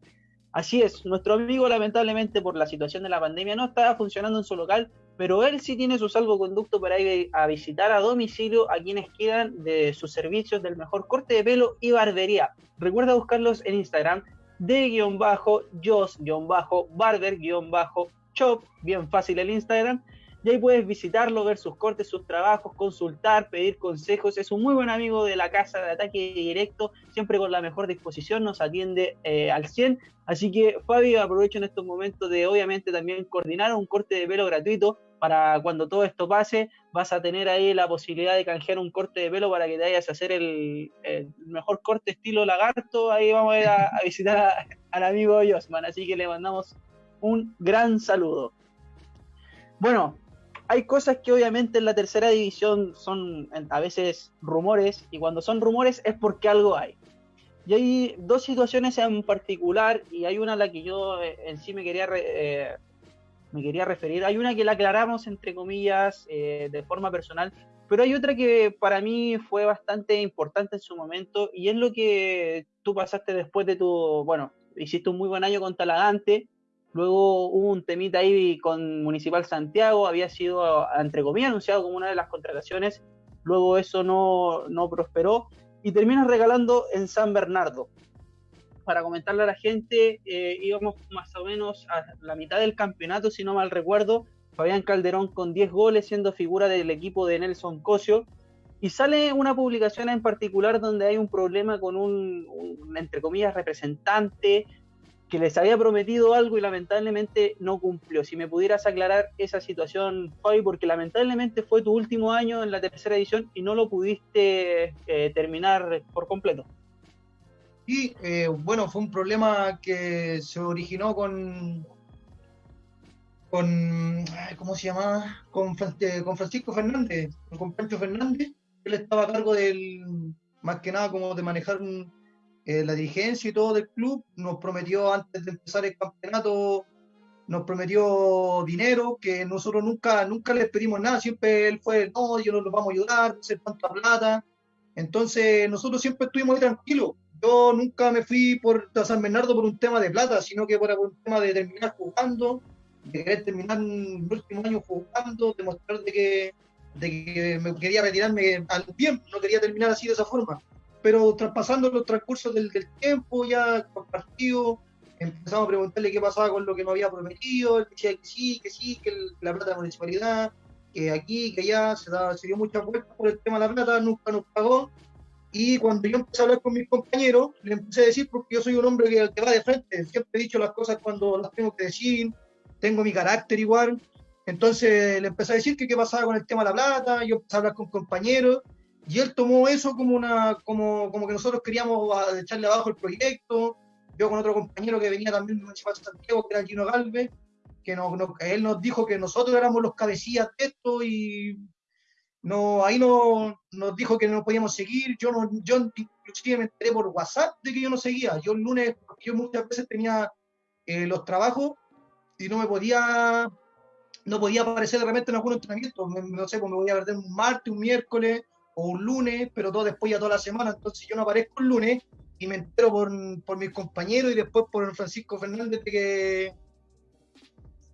Así es, nuestro amigo lamentablemente por la situación de la pandemia no estaba funcionando en su local, pero él sí tiene su salvoconducto para ir a visitar a domicilio a quienes quieran de sus servicios del mejor corte de pelo y barbería. Recuerda buscarlos en Instagram de guion bajo, jos guion bajo, barber guion bajo, shop, bien fácil el Instagram, y ahí puedes visitarlo, ver sus cortes, sus trabajos, consultar, pedir consejos. Es un muy buen amigo de la casa de ataque directo, siempre con la mejor disposición, nos atiende eh, al 100. Así que Fabio, aprovecho en estos momentos de obviamente también coordinar un corte de pelo gratuito para cuando todo esto pase, vas a tener ahí la posibilidad de canjear un corte de pelo para que te vayas a hacer el, mejor corte estilo lagarto. Ahí vamos a ir a, [laughs] visitar al amigo Josman, así que le mandamos un gran saludo. Bueno, hay cosas que obviamente en la tercera división son a veces rumores y cuando son rumores es porque algo hay. Y hay dos situaciones en particular y hay una a la que yo eh, en sí me quería, eh, me quería referir. Hay una que la aclaramos entre comillas eh, de forma personal, pero hay otra que para mí fue bastante importante en su momento y es lo que tú pasaste después de tu, bueno, hiciste un muy buen año con Talagante Luego hubo un temita ahí con Municipal Santiago, había sido, entre comillas, anunciado como una de las contrataciones. Luego eso no, no prosperó y terminas regalando en San Bernardo. Para comentarle a la gente, eh, íbamos más o menos a la mitad del campeonato, si no mal recuerdo. Fabián Calderón con 10 goles, siendo figura del equipo de Nelson Cosio. Y sale una publicación en particular donde hay un problema con un, un entre comillas, representante que les había prometido algo y lamentablemente no cumplió. Si me pudieras aclarar esa situación, Fabi, porque lamentablemente fue tu último año en la tercera edición y no lo pudiste eh, terminar por completo. Sí, eh, bueno, fue un problema que se originó con, con ¿cómo se llama? Con, eh, con Francisco Fernández, con Pancho Fernández. Él estaba a cargo del, más que nada como de manejar un, eh, la dirigencia y todo del club nos prometió antes de empezar el campeonato, nos prometió dinero, que nosotros nunca, nunca les pedimos nada, siempre él fue, no, yo no los vamos a ayudar, no sé cuánta plata. Entonces nosotros siempre estuvimos muy tranquilos. Yo nunca me fui por San Bernardo por un tema de plata, sino que por un tema de terminar jugando, de querer terminar el último año jugando, demostrar de que, de que me quería retirarme al tiempo, no quería terminar así de esa forma pero traspasando los transcursos del, tiempo, ya con partido, empezamos a preguntarle qué pasaba con lo que nos había prometido, él decía que sí, que sí, que la plata de la municipalidad, que aquí, que allá, se, se dio muchas vueltas por el tema de la plata, nunca nos pagó. Y cuando yo empecé a hablar con mis compañeros, le empecé a decir, porque yo soy un hombre que, que va de frente, siempre he dicho las cosas cuando las tengo que decir, tengo mi carácter igual. Entonces le empecé a decir que qué pasaba con el tema de la plata, yo empecé a hablar con compañeros y él tomó eso como una como, como que nosotros queríamos echarle abajo el proyecto. Yo con otro compañero que venía también de Municipal Santiago, que era Gino Galvez, que él nos dijo que nosotros éramos los cabecillas de esto y, no, ahí no, nos dijo que no podíamos seguir. Yo, no, yo inclusive me enteré por WhatsApp de que yo no seguía. Yo el lunes, yo muchas veces tenía eh, los trabajos y no me podía, no podía aparecer de repente en algún entrenamiento. no sé, pues me voy a perder un martes, un miércoles o un lunes, pero todo después ya toda la semana. Entonces yo no aparezco el lunes y me entero por, por mis compañeros y después por Francisco Fernández de que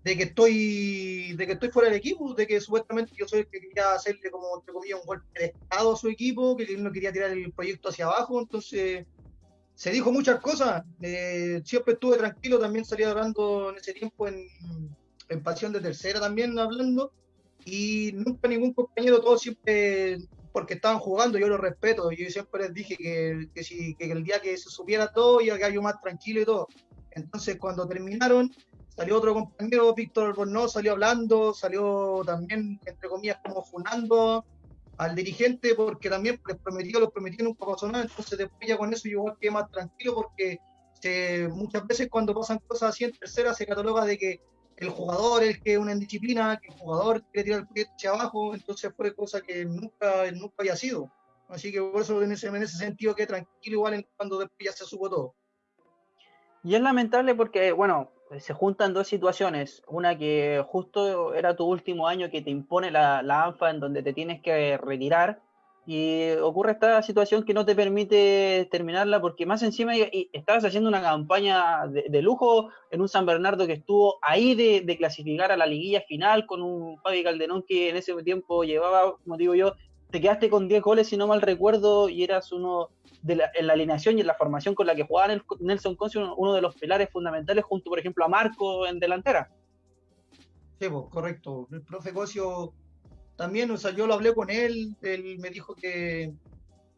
de que estoy de que estoy fuera del equipo, de que supuestamente yo soy el que quería hacerle como entre comillas un golpe de estado a su equipo, que él no quería tirar el proyecto hacia abajo, entonces se dijo muchas cosas, eh, siempre estuve tranquilo, también salía hablando en ese tiempo en, en Pasión de Tercera también hablando, y nunca ningún compañero, todos siempre, porque estaban jugando, yo lo respeto, yo siempre les dije que, que, si, que el día que se supiera todo, iba a quedar yo más tranquilo y todo. Entonces cuando terminaron, Salió otro compañero, Víctor Bornó, salió hablando, salió también, entre comillas, como funando al dirigente porque también les prometió, los prometió nunca pasó nada, entonces después ya con eso yo quedé más tranquilo porque muchas veces cuando pasan cosas así en tercera se cataloga de que el jugador el que una indisciplina, que el jugador quiere tirar el proyecto hacia abajo, entonces fue cosa que nunca, nunca había sido. Así que por eso en ese, en ese sentido quedé tranquilo igual cuando después ya se supo todo. Y es lamentable porque, bueno, se juntan dos situaciones. Una que justo era tu último año que te impone la, ANFA en donde te tienes que retirar y ocurre esta situación que no te permite terminarla porque más encima estabas haciendo una campaña de, lujo en un San Bernardo que estuvo ahí de, clasificar a la liguilla final con un Fabi Calderón que en ese tiempo llevaba, como digo yo, te quedaste con 10 goles si no mal recuerdo y eras uno en la alineación y en la formación con la que jugaba Nelson Concio, uno de los pilares fundamentales, junto, por ejemplo, a Marco en delantera. Sí, pues, correcto. El profe Cosio también, o sea, yo lo hablé con él, él me dijo que,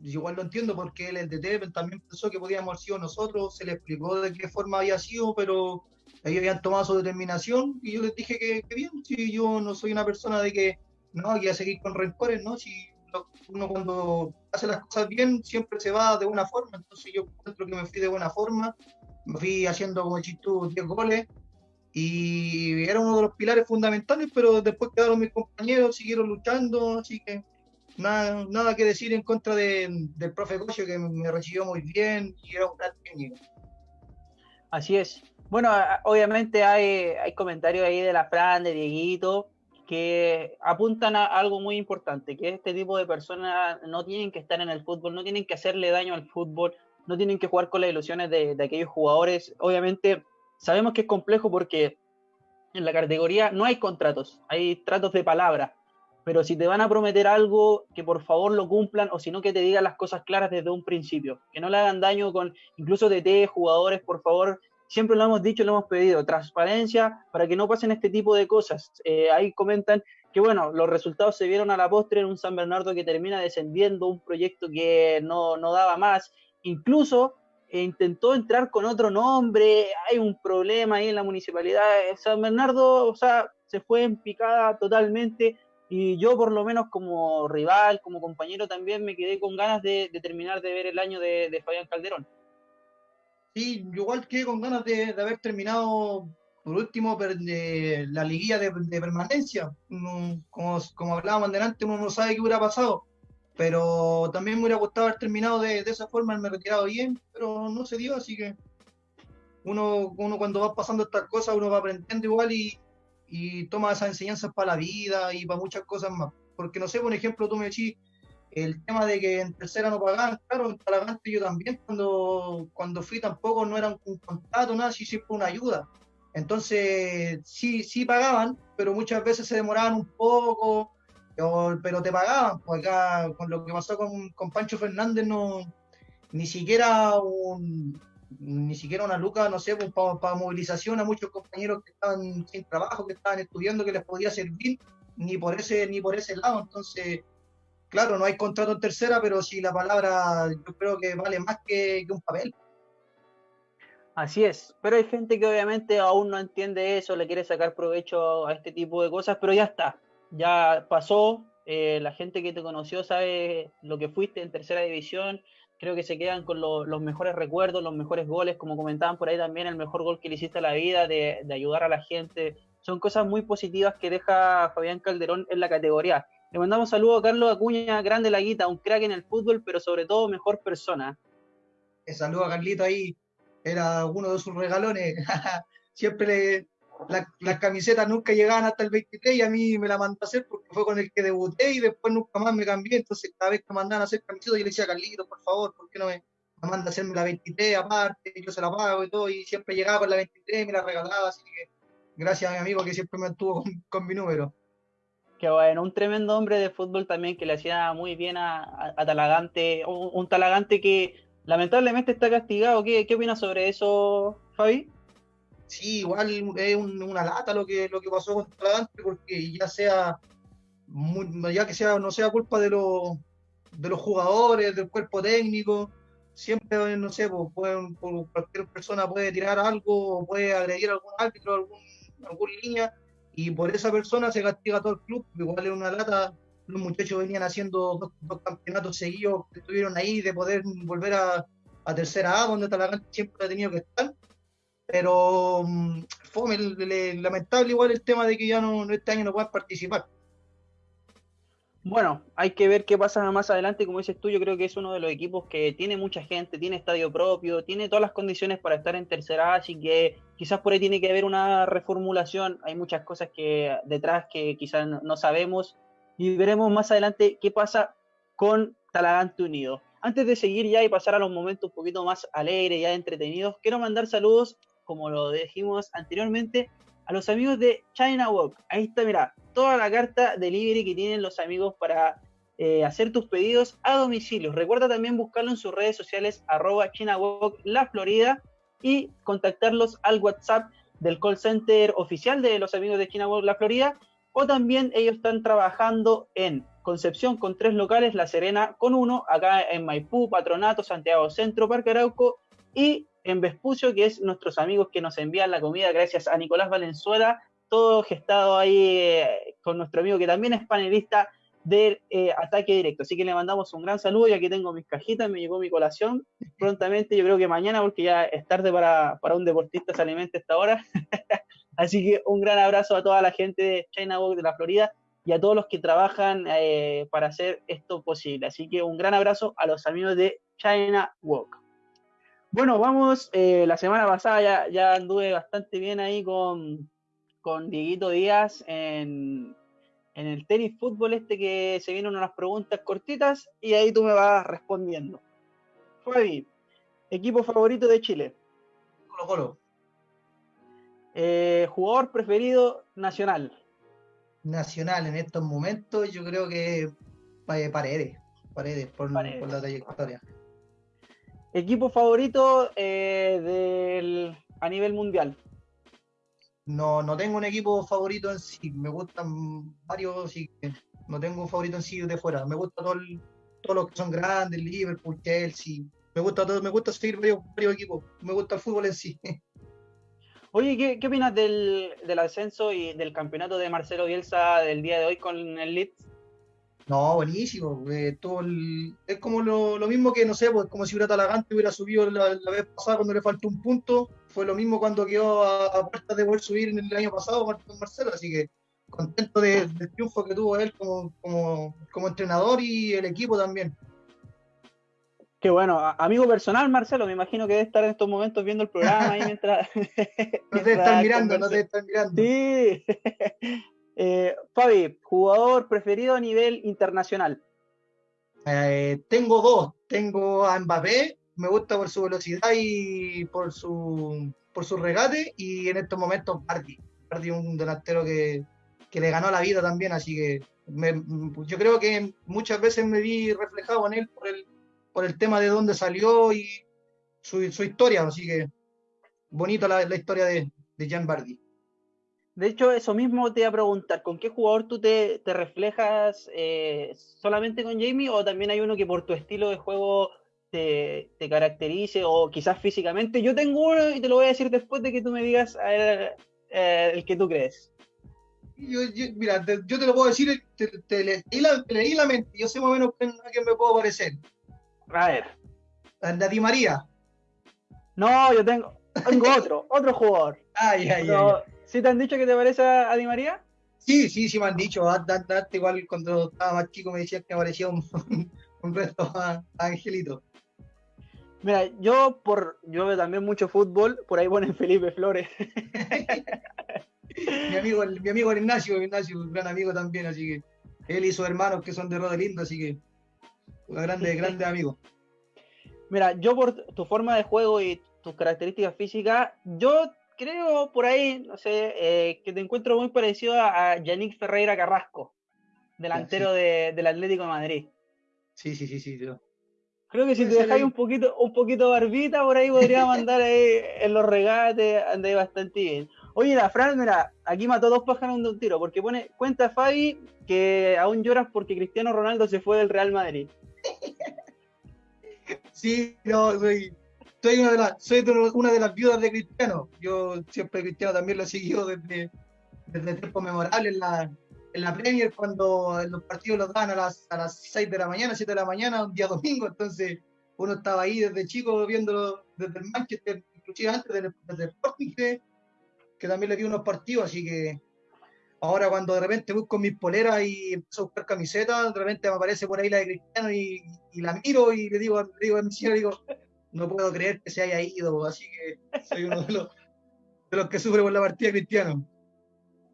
igual lo entiendo porque él, el DT, también pensó que podíamos haber sido nosotros, se le explicó de qué forma había sido, pero ellos habían tomado su determinación y yo les dije que, bien, si yo no soy una persona de que no, que seguir con rencores, ¿no? Si uno cuando hace las cosas bien siempre se va de una forma, entonces yo encuentro que me fui de buena forma, me fui haciendo como chistú 10 goles y era uno de los pilares fundamentales, pero después quedaron mis compañeros, siguieron luchando, así que nada, nada que decir en contra de, del profe Cocho que me recibió muy bien y era un gran técnico. Así es. Bueno, obviamente hay, hay comentarios ahí de la Fran, de Dieguito, que apuntan a algo muy importante, que este tipo de personas no tienen que estar en el fútbol, no tienen que hacerle daño al fútbol, no tienen que jugar con las ilusiones de, aquellos jugadores. Obviamente sabemos que es complejo porque en la categoría no hay contratos, hay tratos de palabra, pero si te van a prometer algo, que por favor lo cumplan o si no que te digan las cosas claras desde un principio, que no le hagan daño con incluso DT, jugadores, por favor, siempre lo hemos dicho, lo hemos pedido, transparencia para que no pasen este tipo de cosas. Eh, ahí comentan que, bueno, los resultados se vieron a la postre en un San Bernardo que termina descendiendo, un proyecto que no, daba más, incluso eh, intentó entrar con otro nombre, hay un problema ahí en la municipalidad. San Bernardo, o sea, se fue en picada totalmente. Y yo, por lo menos, como rival, como compañero, también me quedé con ganas de, terminar de ver el año de Fabián Calderón. Sí, igual que con ganas de, haber terminado por último la liguilla de, permanencia. como, como hablábamos delante, uno no sabe qué hubiera pasado. Pero también me hubiera gustado haber terminado de, esa forma, haberme retirado bien, pero no se dio, así que uno, uno cuando va pasando estas cosas, uno va aprendiendo igual y, y toma esas enseñanzas para la vida y para muchas cosas más. Porque no sé, por ejemplo, tú me decís, el tema de que en tercera no pagaban, claro, en Talagante yo también cuando, cuando fui tampoco no era un, contrato, nada, sí, fue una ayuda. Entonces, sí, sí pagaban, pero muchas veces se demoraban un poco, pero te pagaban. Pues acá, con lo que pasó con, con Pancho Fernández, no, ni siquiera un, ni siquiera una luca, no sé, pues, para movilización a muchos compañeros que estaban sin trabajo, que estaban estudiando, que les podía servir, ni por ese, ni por ese lado. Entonces, claro, no hay contrato en tercera, pero sí la palabra yo creo que vale más que, un papel. Así es, pero hay gente que obviamente aún no entiende eso, le quiere sacar provecho a este tipo de cosas, pero ya está, ya pasó, eh, la gente que te conoció sabe lo que fuiste en tercera división, creo que se quedan con los mejores recuerdos, los mejores goles, como comentaban por ahí también, el mejor gol que le hiciste a la vida, de, de ayudar a la gente, son cosas muy positivas que deja Fabián Calderón en la categoría Le mandamos saludo a Carlos Acuña, grande la guita, un crack en el fútbol, pero sobre todo mejor persona. Eh, saludo a Carlito ahí, era uno de sus regalones. [laughs] Siempre las camisetas nunca llegaban hasta el 23 y a mí me la mandó a hacer porque fue con el que debuté y después nunca más me cambié. Entonces, cada vez que me mandaban a hacer camisetas, yo le decía, Carlito, por favor, ¿por qué no me, manda a hacerme la 23 aparte? Yo se la pago y todo. Y siempre llegaba con la 23 y me la regalaba. Así que gracias a mi amigo que siempre me mantuvo con, mi número. Qué bueno, un tremendo hombre de fútbol también que le hacía muy bien a, Talagante, un, Talagante que lamentablemente está castigado. ¿Qué, qué opinas sobre eso, Fabi? Sí, igual es una lata lo que, lo que pasó con Talagante, porque ya sea, ya que sea, no sea culpa de los, de los jugadores, del cuerpo técnico, siempre, no sé, pues, cualquier persona puede tirar algo, puede agredir a algún árbitro, algún, alguna línea, y por esa persona se castiga todo el club, igual es una lata, los muchachos venían haciendo dos, campeonatos seguidos que estuvieron ahí, de poder volver a, a tercera A, donde Talagante siempre ha tenido que estar, pero mm, fue lamentable igual el tema de que ya no, este año no puedan participar. Bueno, hay que ver qué pasa más adelante. Como dices tú, yo creo que es uno de los equipos que tiene mucha gente, tiene estadio propio, tiene todas las condiciones para estar en tercera, así que quizás por ahí tiene que haber una reformulación. Hay muchas cosas que detrás que quizás no sabemos y veremos más adelante qué pasa con Talagante Unido. Antes de seguir ya y pasar a los momentos un poquito más alegres, ya entretenidos, quiero mandar saludos como lo dijimos anteriormente, a los amigos de China Walk. Ahí está, mira, toda la carta delivery que tienen los amigos para eh, hacer tus pedidos a domicilio. Recuerda también buscarlo en sus redes sociales, arroba China Walk La Florida, y contactarlos al WhatsApp del call center oficial de los amigos de China Walk La Florida, o también ellos están trabajando en Concepción con tres locales, La Serena con uno, acá en Maipú, Patronato, Santiago Centro, Parque Arauco y en Vespucio, que es nuestros amigos que nos envían la comida, gracias a Nicolás Valenzuela, todo gestado ahí eh, con nuestro amigo que también es panelista del eh, ataque directo. Así que le mandamos un gran saludo, y aquí tengo mis cajitas, me llegó mi colación prontamente, yo creo que mañana, porque ya es tarde para, un deportista se alimenta esta hora. [laughs] Así que un gran abrazo a toda la gente de China Walk de la Florida y a todos los que trabajan eh, para hacer esto posible. Así que un gran abrazo a los amigos de China Walk. Bueno, vamos, eh, la semana pasada ya, ya, anduve bastante bien ahí con, con Dieguito Díaz en, el tenis fútbol este que se vienen unas preguntas cortitas y ahí tú me vas respondiendo. Fabi, equipo favorito de Chile. Colo Colo. Eh, jugador preferido nacional. Nacional en estos momentos yo creo que eh, Paredes, Paredes por, Paredes. por la trayectoria. ¿Equipo favorito eh, del, a nivel mundial? No, no tengo un equipo favorito en sí. Me gustan varios, sí. No tengo un favorito en sí de fuera. Me gusta todo todos los que son grandes, Liverpool, Chelsea. Me gusta todo, me gusta seguir varios, equipos. Me gusta el fútbol en sí. [laughs] Oye, ¿qué, qué opinas del, del, ascenso y del campeonato de Marcelo Bielsa del día de hoy con el Leeds? No, buenísimo. Eh, todo es como lo, mismo que, no sé, pues como si hubiera Talagante hubiera subido la, vez pasada cuando le faltó un punto. Fue lo mismo cuando quedó a, a puertas de poder subir en el año pasado con Marcelo. Así que contento del triunfo que tuvo él como, como, entrenador y el equipo también. Qué bueno, amigo personal, Marcelo, me imagino que debe estar en estos momentos viendo el programa ahí mientras. [laughs] no te están mirando, no te están mirando. Sí. Eh, Fabi, jugador preferido a nivel internacional. Eh, tengo dos. Tengo a Mbappé, me gusta por su velocidad y por su, por su regate. Y en estos momentos, Bardi. Bardi, un delantero que, le ganó la vida también. Así que yo creo que muchas veces me vi reflejado en él por el, por el tema de dónde salió y su, historia. Así que bonita la, historia de, de Jan Bardi. De hecho, eso mismo te iba a preguntar, ¿con qué jugador tú te, reflejas eh, solamente con Jamie o también hay uno que por tu estilo de juego te, caracterice o quizás físicamente? Yo tengo uno y te lo voy a decir después de que tú me digas eh, el que tú crees. Yo, mira, yo te lo puedo decir, te, leí, la, mente, yo sé más o menos a quién me puedo parecer. A ver. A Di María. No, yo tengo, tengo otro, otro jugador. Ay, ay, ay. ¿Sí te han dicho que te parece a Di María? Sí, sí, sí me han dicho. igual cuando estaba más chico me decían que me parecía un, [laughs] un resto a, Angelito. Mira, yo por yo veo también mucho fútbol, por ahí ponen [laughs] Felipe Flores. [laughs] mi amigo, mi amigo Ignacio, Ignacio, un gran amigo también, así que él y sus hermanos que son de Rodelindo, así que un grande, grande amigo. Mira, yo por tu forma de juego y tus características físicas, yo creo por ahí, no sé, eh, que te encuentro muy parecido a, Yannick Ferreira Carrasco, delantero del Atlético de Madrid. Sí, sí, sí, sí. Creo que si te dejáis un poquito, un poquito barbita por ahí podría [laughs] mandar ahí en los regates, andáis bastante bien. Oye, la Fran, mira, aquí mató dos pájaros de un tiro, porque pone, cuenta Fabi que aún lloras porque Cristiano Ronaldo se fue del Real Madrid. [laughs] Sí, no, soy, soy, una, de las, soy una de las viudas de Cristiano. Yo siempre Cristiano también lo he seguido desde, desde tiempos memorables en la, en la Premier, cuando los partidos los dan a las, a las 6 de la mañana, 7 de la mañana, un día domingo, entonces uno estaba ahí desde chico viéndolo desde el Manchester, inclusive antes desde el Sporting, que, también le dio unos partidos, así que ahora cuando de repente busco mis poleras y empiezo a buscar camisetas, de repente me aparece por ahí la de Cristiano y, la miro y le digo, le digo a mi señor, digo, no puedo creer que se haya ido, así que soy uno de los, de los que sufre por la partida Cristiano.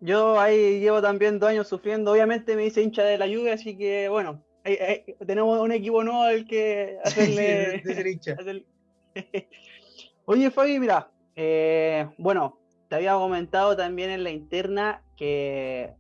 Yo ahí llevo también dos años sufriendo, obviamente me hice hincha de la lluvia, así que bueno, tenemos un equipo nuevo al que [laughs] hacerle... [laughs] [laughs] Oye Fabi, mira, eh, bueno, te había comentado también en la interna que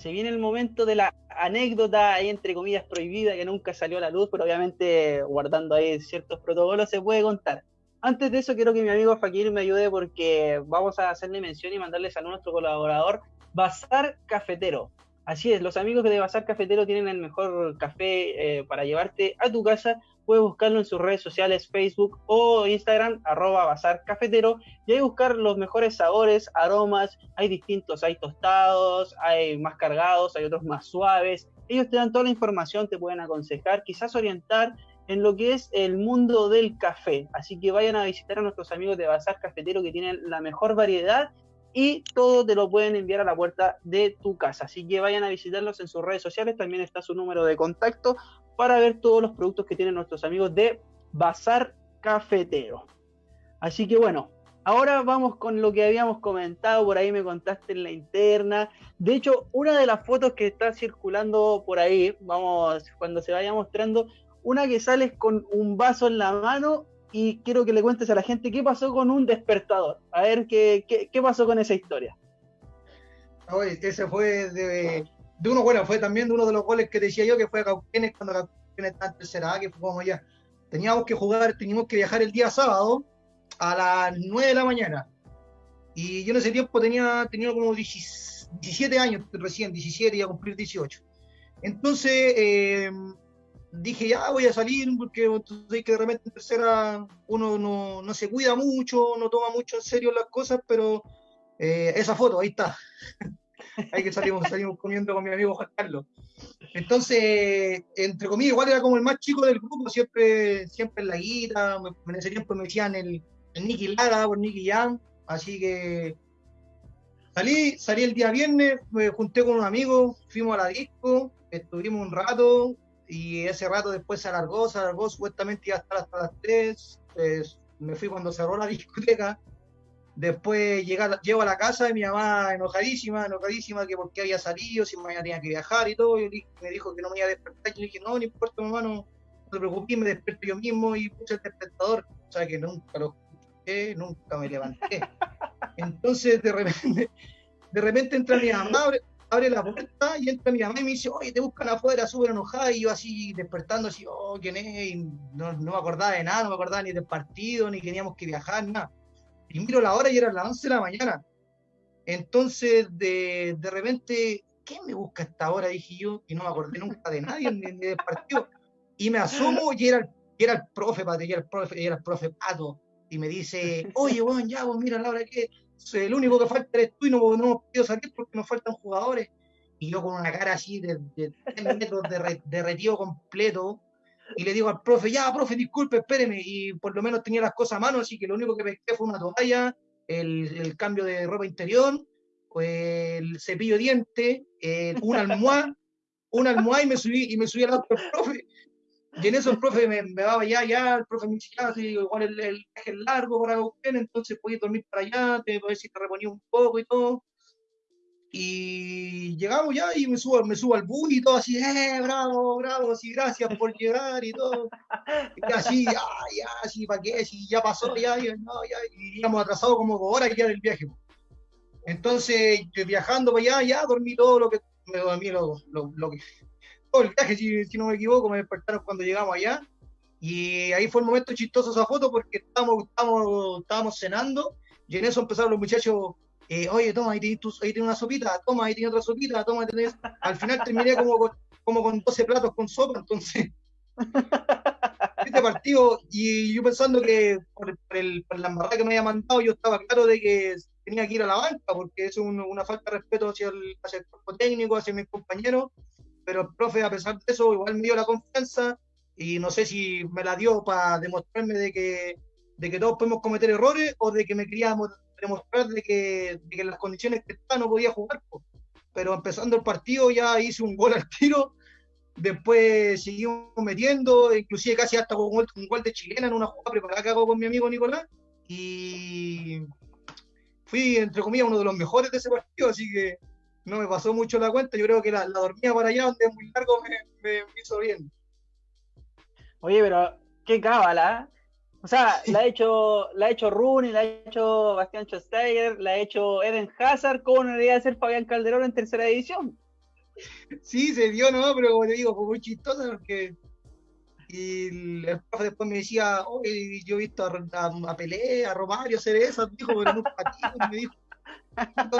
se viene el momento de la anécdota entre comillas prohibida que nunca salió a la luz, pero obviamente guardando ahí ciertos protocolos se puede contar. Antes de eso quiero que mi amigo Fakir me ayude porque vamos a hacerle mención y mandarle saludos a nuestro colaborador Bazar Cafetero. Así es, los amigos de Bazar Cafetero tienen el mejor café eh, para llevarte a tu casa. Puedes buscarlo en sus redes sociales, Facebook o Instagram, arroba Bazar Cafetero, y ahí buscar los mejores sabores, aromas. Hay distintos, hay tostados, hay más cargados, hay otros más suaves. Ellos te dan toda la información, te pueden aconsejar, quizás orientar en lo que es el mundo del café. Así que vayan a visitar a nuestros amigos de Bazar Cafetero que tienen la mejor variedad y todo te lo pueden enviar a la puerta de tu casa. Así que vayan a visitarlos en sus redes sociales, también está su número de contacto para ver todos los productos que tienen nuestros amigos de Bazar Cafetero. Así que bueno, ahora vamos con lo que habíamos comentado, por ahí me contaste en la interna. De hecho, una de las fotos que está circulando por ahí, vamos, cuando se vaya mostrando, una que sales con un vaso en la mano y quiero que le cuentes a la gente qué pasó con un despertador. A ver qué, qué, pasó con esa historia. ese fue de, de, uno, bueno, fue también de uno de los goles que decía yo, que fue a Cauquenes cuando Cauquenes estaba en tercera que fue como ya. Teníamos que jugar, teníamos que viajar el día sábado a las 9 de la mañana. Y yo en ese tiempo tenía, tenía como 17 años recién, 17, y a cumplir 18. Entonces, eh, dije, ya voy a salir, porque entonces que de repente en tercera uno no, no, se cuida mucho, no toma mucho en serio las cosas, pero eh, esa foto, ahí está. Ahí que salimos, salimos comiendo con mi amigo Juan Carlos. Entonces, entre comillas, igual era como el más chico del grupo, siempre, siempre en la guita, en ese tiempo me decían el, el Nicky Lara por Nicky Young, así que salí, salí el día viernes, me junté con un amigo, fuimos a la disco, estuvimos un rato, y ese rato después se alargó, se alargó supuestamente iba a estar hasta las 3, pues, me fui cuando cerró la discoteca, después llega, llego a la casa y mi mamá enojadísima, enojadísima que porque había salido, si mañana tenía que viajar y todo, y me dijo que no me iba a despertar, y yo dije, no, no importa mamá, no, te preocupes, me despierto yo mismo y puse el despertador, o sea que nunca lo escuché, nunca me levanté. Entonces de repente, de repente entra mi mamá, abre la puerta y entra mi mamá y me dice, oye, te buscan afuera, súper enojada, y yo así despertando, así, oh, ¿quién es? no, me acordaba de nada, no me acordaba ni del partido, ni teníamos que viajar, nada. Y miro la hora y era las 11 de la mañana. Entonces, de, de repente, ¿quién me busca esta hora? Dije yo, y no me acordé nunca de nadie, ni, del partido. Y me asomo y era el, era el profe, era el profe, era el profe Pato. Y me dice, oye, bueno, ya, vos mira la hora que el único que falta eres tú y no, no hemos podido salir porque nos faltan jugadores. Y yo con una cara así de, de metros de, retiro completo, y le digo al profe, ya, profe, disculpe, espéreme, y por lo menos tenía las cosas a mano, así que lo único que pesqué fue una toalla, el, el cambio de ropa interior, el cepillo de diente, eh, una almohada, una almohada y me subí, y me subí al lado del profe. Y en eso el profe me, me daba ya, ya, el profe me decía, igual el, el viaje es largo para usted, entonces podías dormir para allá, te, a ver si te reponía un poco y todo. Y llegamos ya y me subo, me subo al bus y todo así, eh, bravo, bravo, sí, gracias por llegar y todo. Y así, ya, ya, así, ¿para qué? Si ya pasó, ya, y, no, ya, y íbamos atrasados como dos horas ya del viaje. Entonces, viajando para allá, ya dormí todo lo que, me dormí lo, lo, lo que, todo el viaje, si, si, no me equivoco, me despertaron cuando llegamos allá. Y ahí fue el momento chistoso esa foto porque estábamos, estábamos, estábamos cenando y en eso empezaron los muchachos eh, oye, toma, ahí tienes, una sopita, toma, ahí tienes otra sopita, toma, tenés... Al final terminé como con, como con 12 platos con sopa, entonces. [laughs] este partido, y yo pensando que por, el, por la embarrada que me había mandado, yo estaba claro de que tenía que ir a la banca, porque es una falta de respeto hacia el, hacia el cuerpo técnico, hacia mis compañeros, pero el profe, a pesar de eso, igual me dio la confianza, y no sé si me la dio para demostrarme de que, de que todos podemos cometer errores, o de que me queríamos demostrar de que, de que en las condiciones que estaba no podía jugar. Pero empezando el partido ya hice un gol al tiro, después seguimos metiendo, inclusive casi hasta con un gol de chilena en una jugada preparada que hago con mi amigo Nicolás. Y fui, entre comillas, uno de los mejores de ese partido, así que no me pasó mucho la cuenta. Yo creo que la, la para allá, donde es muy largo, me, me, hizo bien. Oye, pero qué cábala. O sea, la ha hecho, la ha hecho Rooney, la ha hecho Bastián Schweinsteiger, la ha hecho Eden Hazard, ¿cómo no debería ser Fabián Calderón en tercera división? Sí, se dio, ¿no? Pero como te digo, fue muy chistoso porque y el profe después me decía, oye, yo he visto a, a, a Pelé, a Romario hacer eso, dijo, pero nunca patino, me dijo.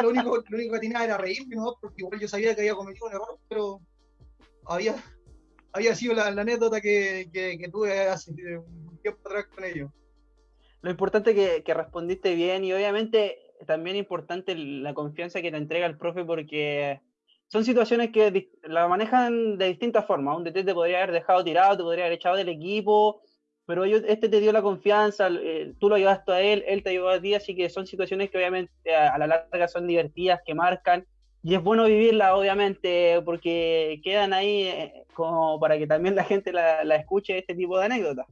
lo único, lo único que tenía era reírme, ¿no? Porque igual yo sabía que había cometido un error, pero había, había sido la, anécdota que, que, que, tuve hace un tiempo atrás con ellos. Lo importante que, que respondiste bien y obviamente también importante la confianza que te entrega el profe porque son situaciones que la manejan de distintas formas. Un DT te podría haber dejado tirado, te podría haber echado del equipo, pero este te dio la confianza, eh, tú lo ayudaste a él, él te ayudó a ti, así que son situaciones que obviamente a, a la larga son divertidas, que marcan, y es bueno vivirla, obviamente, porque quedan ahí eh, como para que también la gente la, la, escuche este tipo de anécdotas.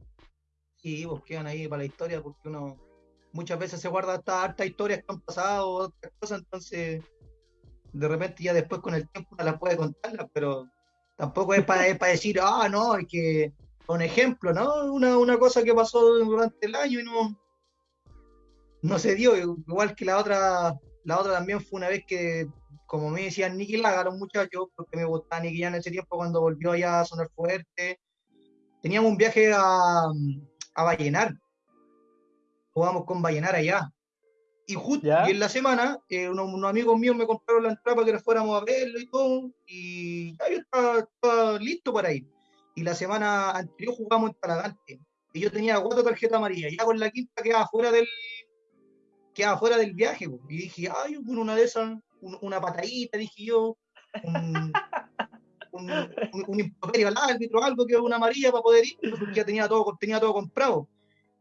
Sí, pues quedan ahí para la historia, porque uno muchas veces se guarda hasta hartas historias que han pasado, otras cosas, entonces de repente ya después con el tiempo no la puede contarla, pero tampoco es para, es para decir, ah, no, es que, un ejemplo, ¿no? Una, una cosa que pasó durante el año y no, no se dio, igual que la otra, la otra también fue una vez que como me decían Nicky Laga, los muchachos, porque me gustaba Nicky ya en ese tiempo cuando volvió allá a sonar fuerte. Teníamos un viaje a, a Vallenar. Jugamos con Vallenar allá. Y justo y en la semana, eh, unos, unos, amigos míos me compraron la entrada para que nos fuéramos a verlo y todo. Y ya yo estaba, estaba, listo para ir. Y la semana anterior jugamos en Talagante. Y yo tenía cuatro tarjetas amarillas. Ya con la quinta quedaba fuera del, quedaba fuera del viaje. Y dije, ay, una de esas un, una patadita, dije yo, un, un, un, un improperio al árbitro, algo que una amarilla para poder ir, porque ya tenía todo, tenía todo comprado.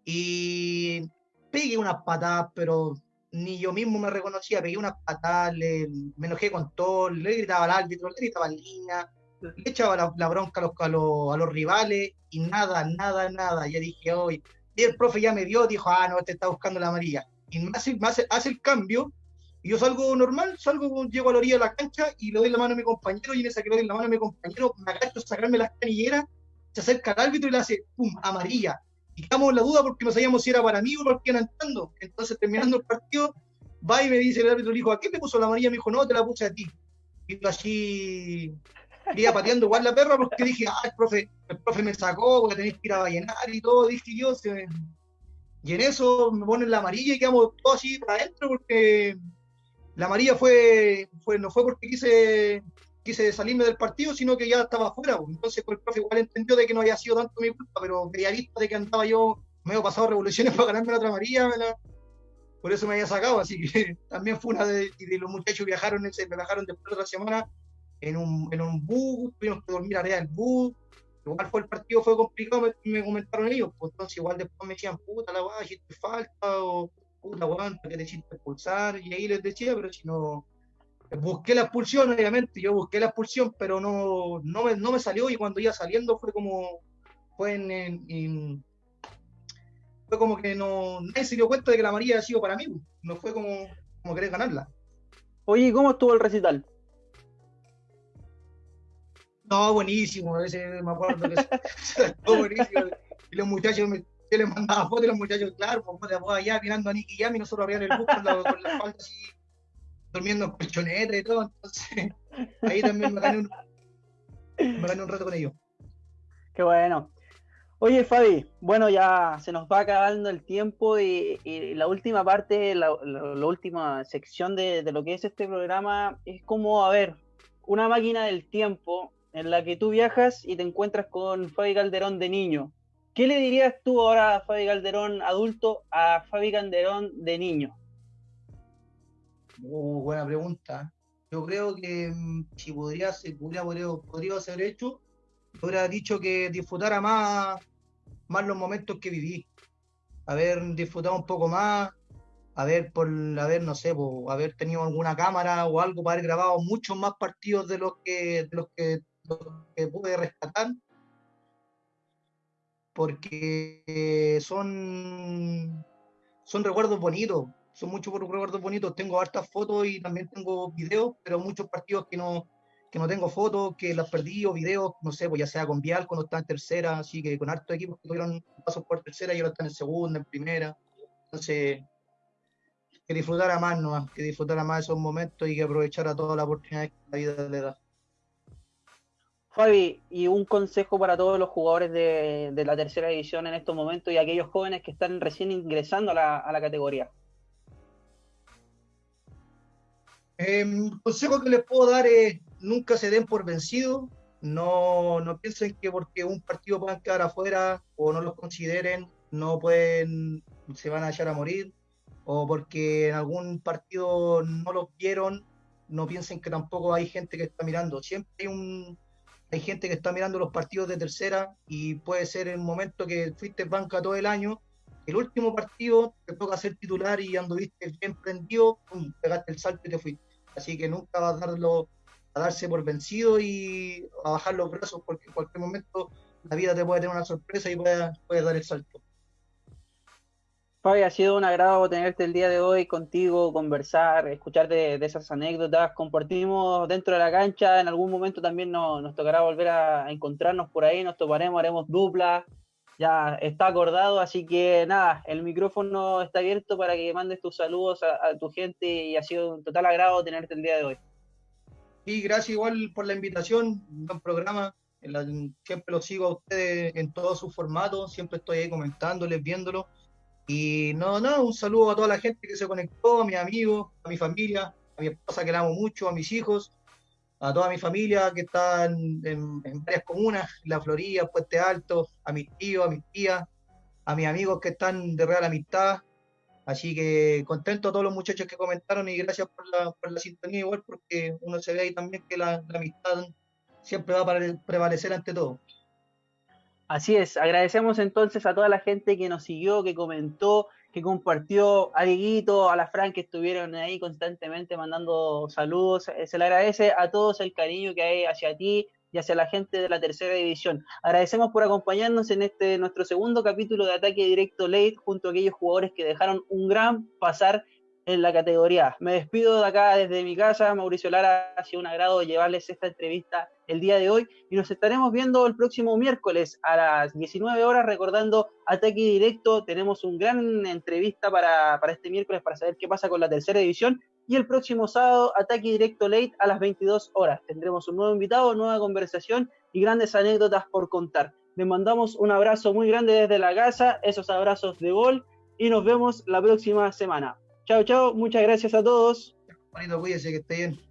Y pegué unas patadas, pero ni yo mismo me reconocía, pegué unas patadas, le, me enojé con todo, le gritaba al árbitro, le gritaba al línea, le echaba la, la bronca a los, a, los, a los, rivales y nada, nada, nada. Ya dije, hoy, y el profe ya me dio, dijo, ah, no, este está buscando la amarilla. Y me hace, me hace, hace el cambio y yo salgo normal, salgo, llego a la orilla de la cancha y le doy la mano a mi compañero y en esa que le doy la mano a mi compañero me agacho a sacarme las canilleras, se acerca al árbitro y le hace pum, amarilla. Y estamos en la duda porque no sabíamos si era para mí o para el entrando. Entonces, terminando el partido, va y me dice el árbitro, dijo, ¿a qué te puso la amarilla? Me dijo, no, te la puse a ti. Y yo así, iba pateando igual la perra porque dije, ah, el profe, el profe me sacó, porque tenéis que ir a ballenar y todo, dije yo. Se... Y en eso me ponen la amarilla y quedamos todos así para adentro porque la amarilla fue, no fue porque quise, quise salirme del partido, sino que ya estaba afuera. Pues. Entonces pues, el profe igual entendió de que no había sido tanto mi culpa, pero había visto de que andaba yo medio pasado revoluciones [laughs] para ganarme la otra amarilla, la... por eso me había sacado. Así que [laughs] también fue una de, de los muchachos viajaron, ese, me bajaron después de otra semana en un, en un bus, tuvimos que dormir arriba del bus. Igual fue el partido, fue complicado, me, me comentaron ellos. Pues entonces igual después me decían, puta la guay, hiciste falta, o puta weón, que te hiciste expulsar, y ahí les decía, pero si no, busqué la expulsión, obviamente, yo busqué la expulsión, pero no, no, me, no me salió y cuando iba saliendo fue como, fue en, fue como que no, nadie se dio cuenta de que la María ha sido para mí, no fue como, como querer ganarla. Oye, ¿cómo estuvo el recital? No, buenísimo, a veces me acuerdo que [laughs] estuvo buenísimo. Y los muchachos, me, yo les mandaba fotos y los muchachos, claro, pues allá mirando a Nicky Jam y nosotros abríamos el bus con la, con la así durmiendo en colchoneta y todo, entonces ahí también me gané un, me gané un rato con ellos. Qué bueno. Oye, Fabi, bueno, ya se nos va acabando el tiempo y, la última parte, la, última sección de, de, lo que es este programa es como, a ver, una máquina del tiempo en la que tú viajas y te encuentras con Fabi Calderón de niño. ¿Qué le dirías tú ahora a Fabi Calderón adulto a Fabi Calderón de niño? Uh, buena pregunta. Yo creo que mm, si podría, podría, podría, ser hecho, hubiera dicho que disfrutara más, más los momentos que viví. Haber disfrutado un poco más, haber, por, haber no sé, haber tenido alguna cámara o algo para haber grabado muchos más partidos de los que, de los que pude rescatar. Porque son, son recuerdos bonitos son muchos recuerdos bonitos. Tengo hartas fotos y también tengo videos, pero muchos partidos que no, que no tengo fotos, que las perdí o videos, no sé, pues ya sea con Vial cuando estaba en tercera, así que con hartos equipos que tuvieron pasos por tercera y ahora están en segunda, en primera. Entonces, que disfrutara más, ¿no? que disfrutara más esos momentos y que aprovechara todas las oportunidades que la vida le da. Fabi, y un consejo para todos los jugadores de, la tercera división en estos momentos y aquellos jóvenes que están recién ingresando a la, categoría. em, consejo que les puedo dar es nunca se den por vencidos, no, no piensen que porque un partido puedan quedar afuera o no los consideren, no pueden, se van a echar a morir, o porque en algún partido no los vieron, no piensen que tampoco hay gente que está mirando. Siempre hay un hay gente que está mirando los partidos de tercera y puede ser el momento que fuiste banca todo el año el último partido te toca ser titular y anduviste bien prendido, pegaste el salto y te fuiste. Así que nunca vas a darlo a darse por vencido y a bajar los brazos porque en cualquier momento la vida te puede tener una sorpresa y puedes puede dar el salto. Fabi, ha sido un agrado tenerte el día de hoy contigo, conversar, escuchar de, esas anécdotas. Compartimos dentro de la cancha, en algún momento también nos, tocará volver a, encontrarnos por ahí, nos toparemos, haremos dupla, ya está acordado, así que nada, el micrófono está abierto para que mandes tus saludos a, tu gente y ha sido un total agrado tenerte el día de hoy. Y gracias igual por la invitación, un buen programa, siempre lo sigo a ustedes en todos sus formatos, siempre estoy ahí comentándoles, viéndolo. Y no, no, un saludo a toda la gente que se conectó, a mis amigos, a mi familia, a mi esposa que la amo mucho, a mis hijos, a toda mi familia que está en, varias comunas, La Florida, Puente Alto, a mis tíos, a mis tías, a mis amigos que están de real amistad. Así que contento a todos los muchachos que comentaron y gracias por la, por la sintonía igual, porque uno se ve ahí también que la, la amistad siempre va a prevalecer ante todo. Así es, agradecemos entonces a toda la gente que nos siguió, que comentó, que compartió a Dieguito, a la Fran, que estuvieron ahí constantemente mandando saludos. Eh, se le agradece a todos el cariño que hay hacia ti y hacia la gente de la tercera división. Agradecemos por acompañarnos en este nuestro segundo capítulo de Ataque Directo Late junto a aquellos jugadores que dejaron un gran pasar en la categoría. Me despido de acá desde mi casa, Mauricio Lara, ha sido un agrado llevarles esta entrevista el día de hoy y nos estaremos viendo el próximo miércoles a las 19 horas recordando Ataque Directo. Tenemos un gran entrevista para, para este miércoles para saber qué pasa con la tercera división y el próximo sábado Ataque Directo Late a las 22 horas. Tendremos un nuevo invitado, nueva conversación y grandes anécdotas por contar. Les mandamos un abrazo muy grande desde la casa, esos abrazos de gol y nos vemos la próxima semana. Chao, chao. Muchas gracias a todos. Bonito, cuídese, que esté bien.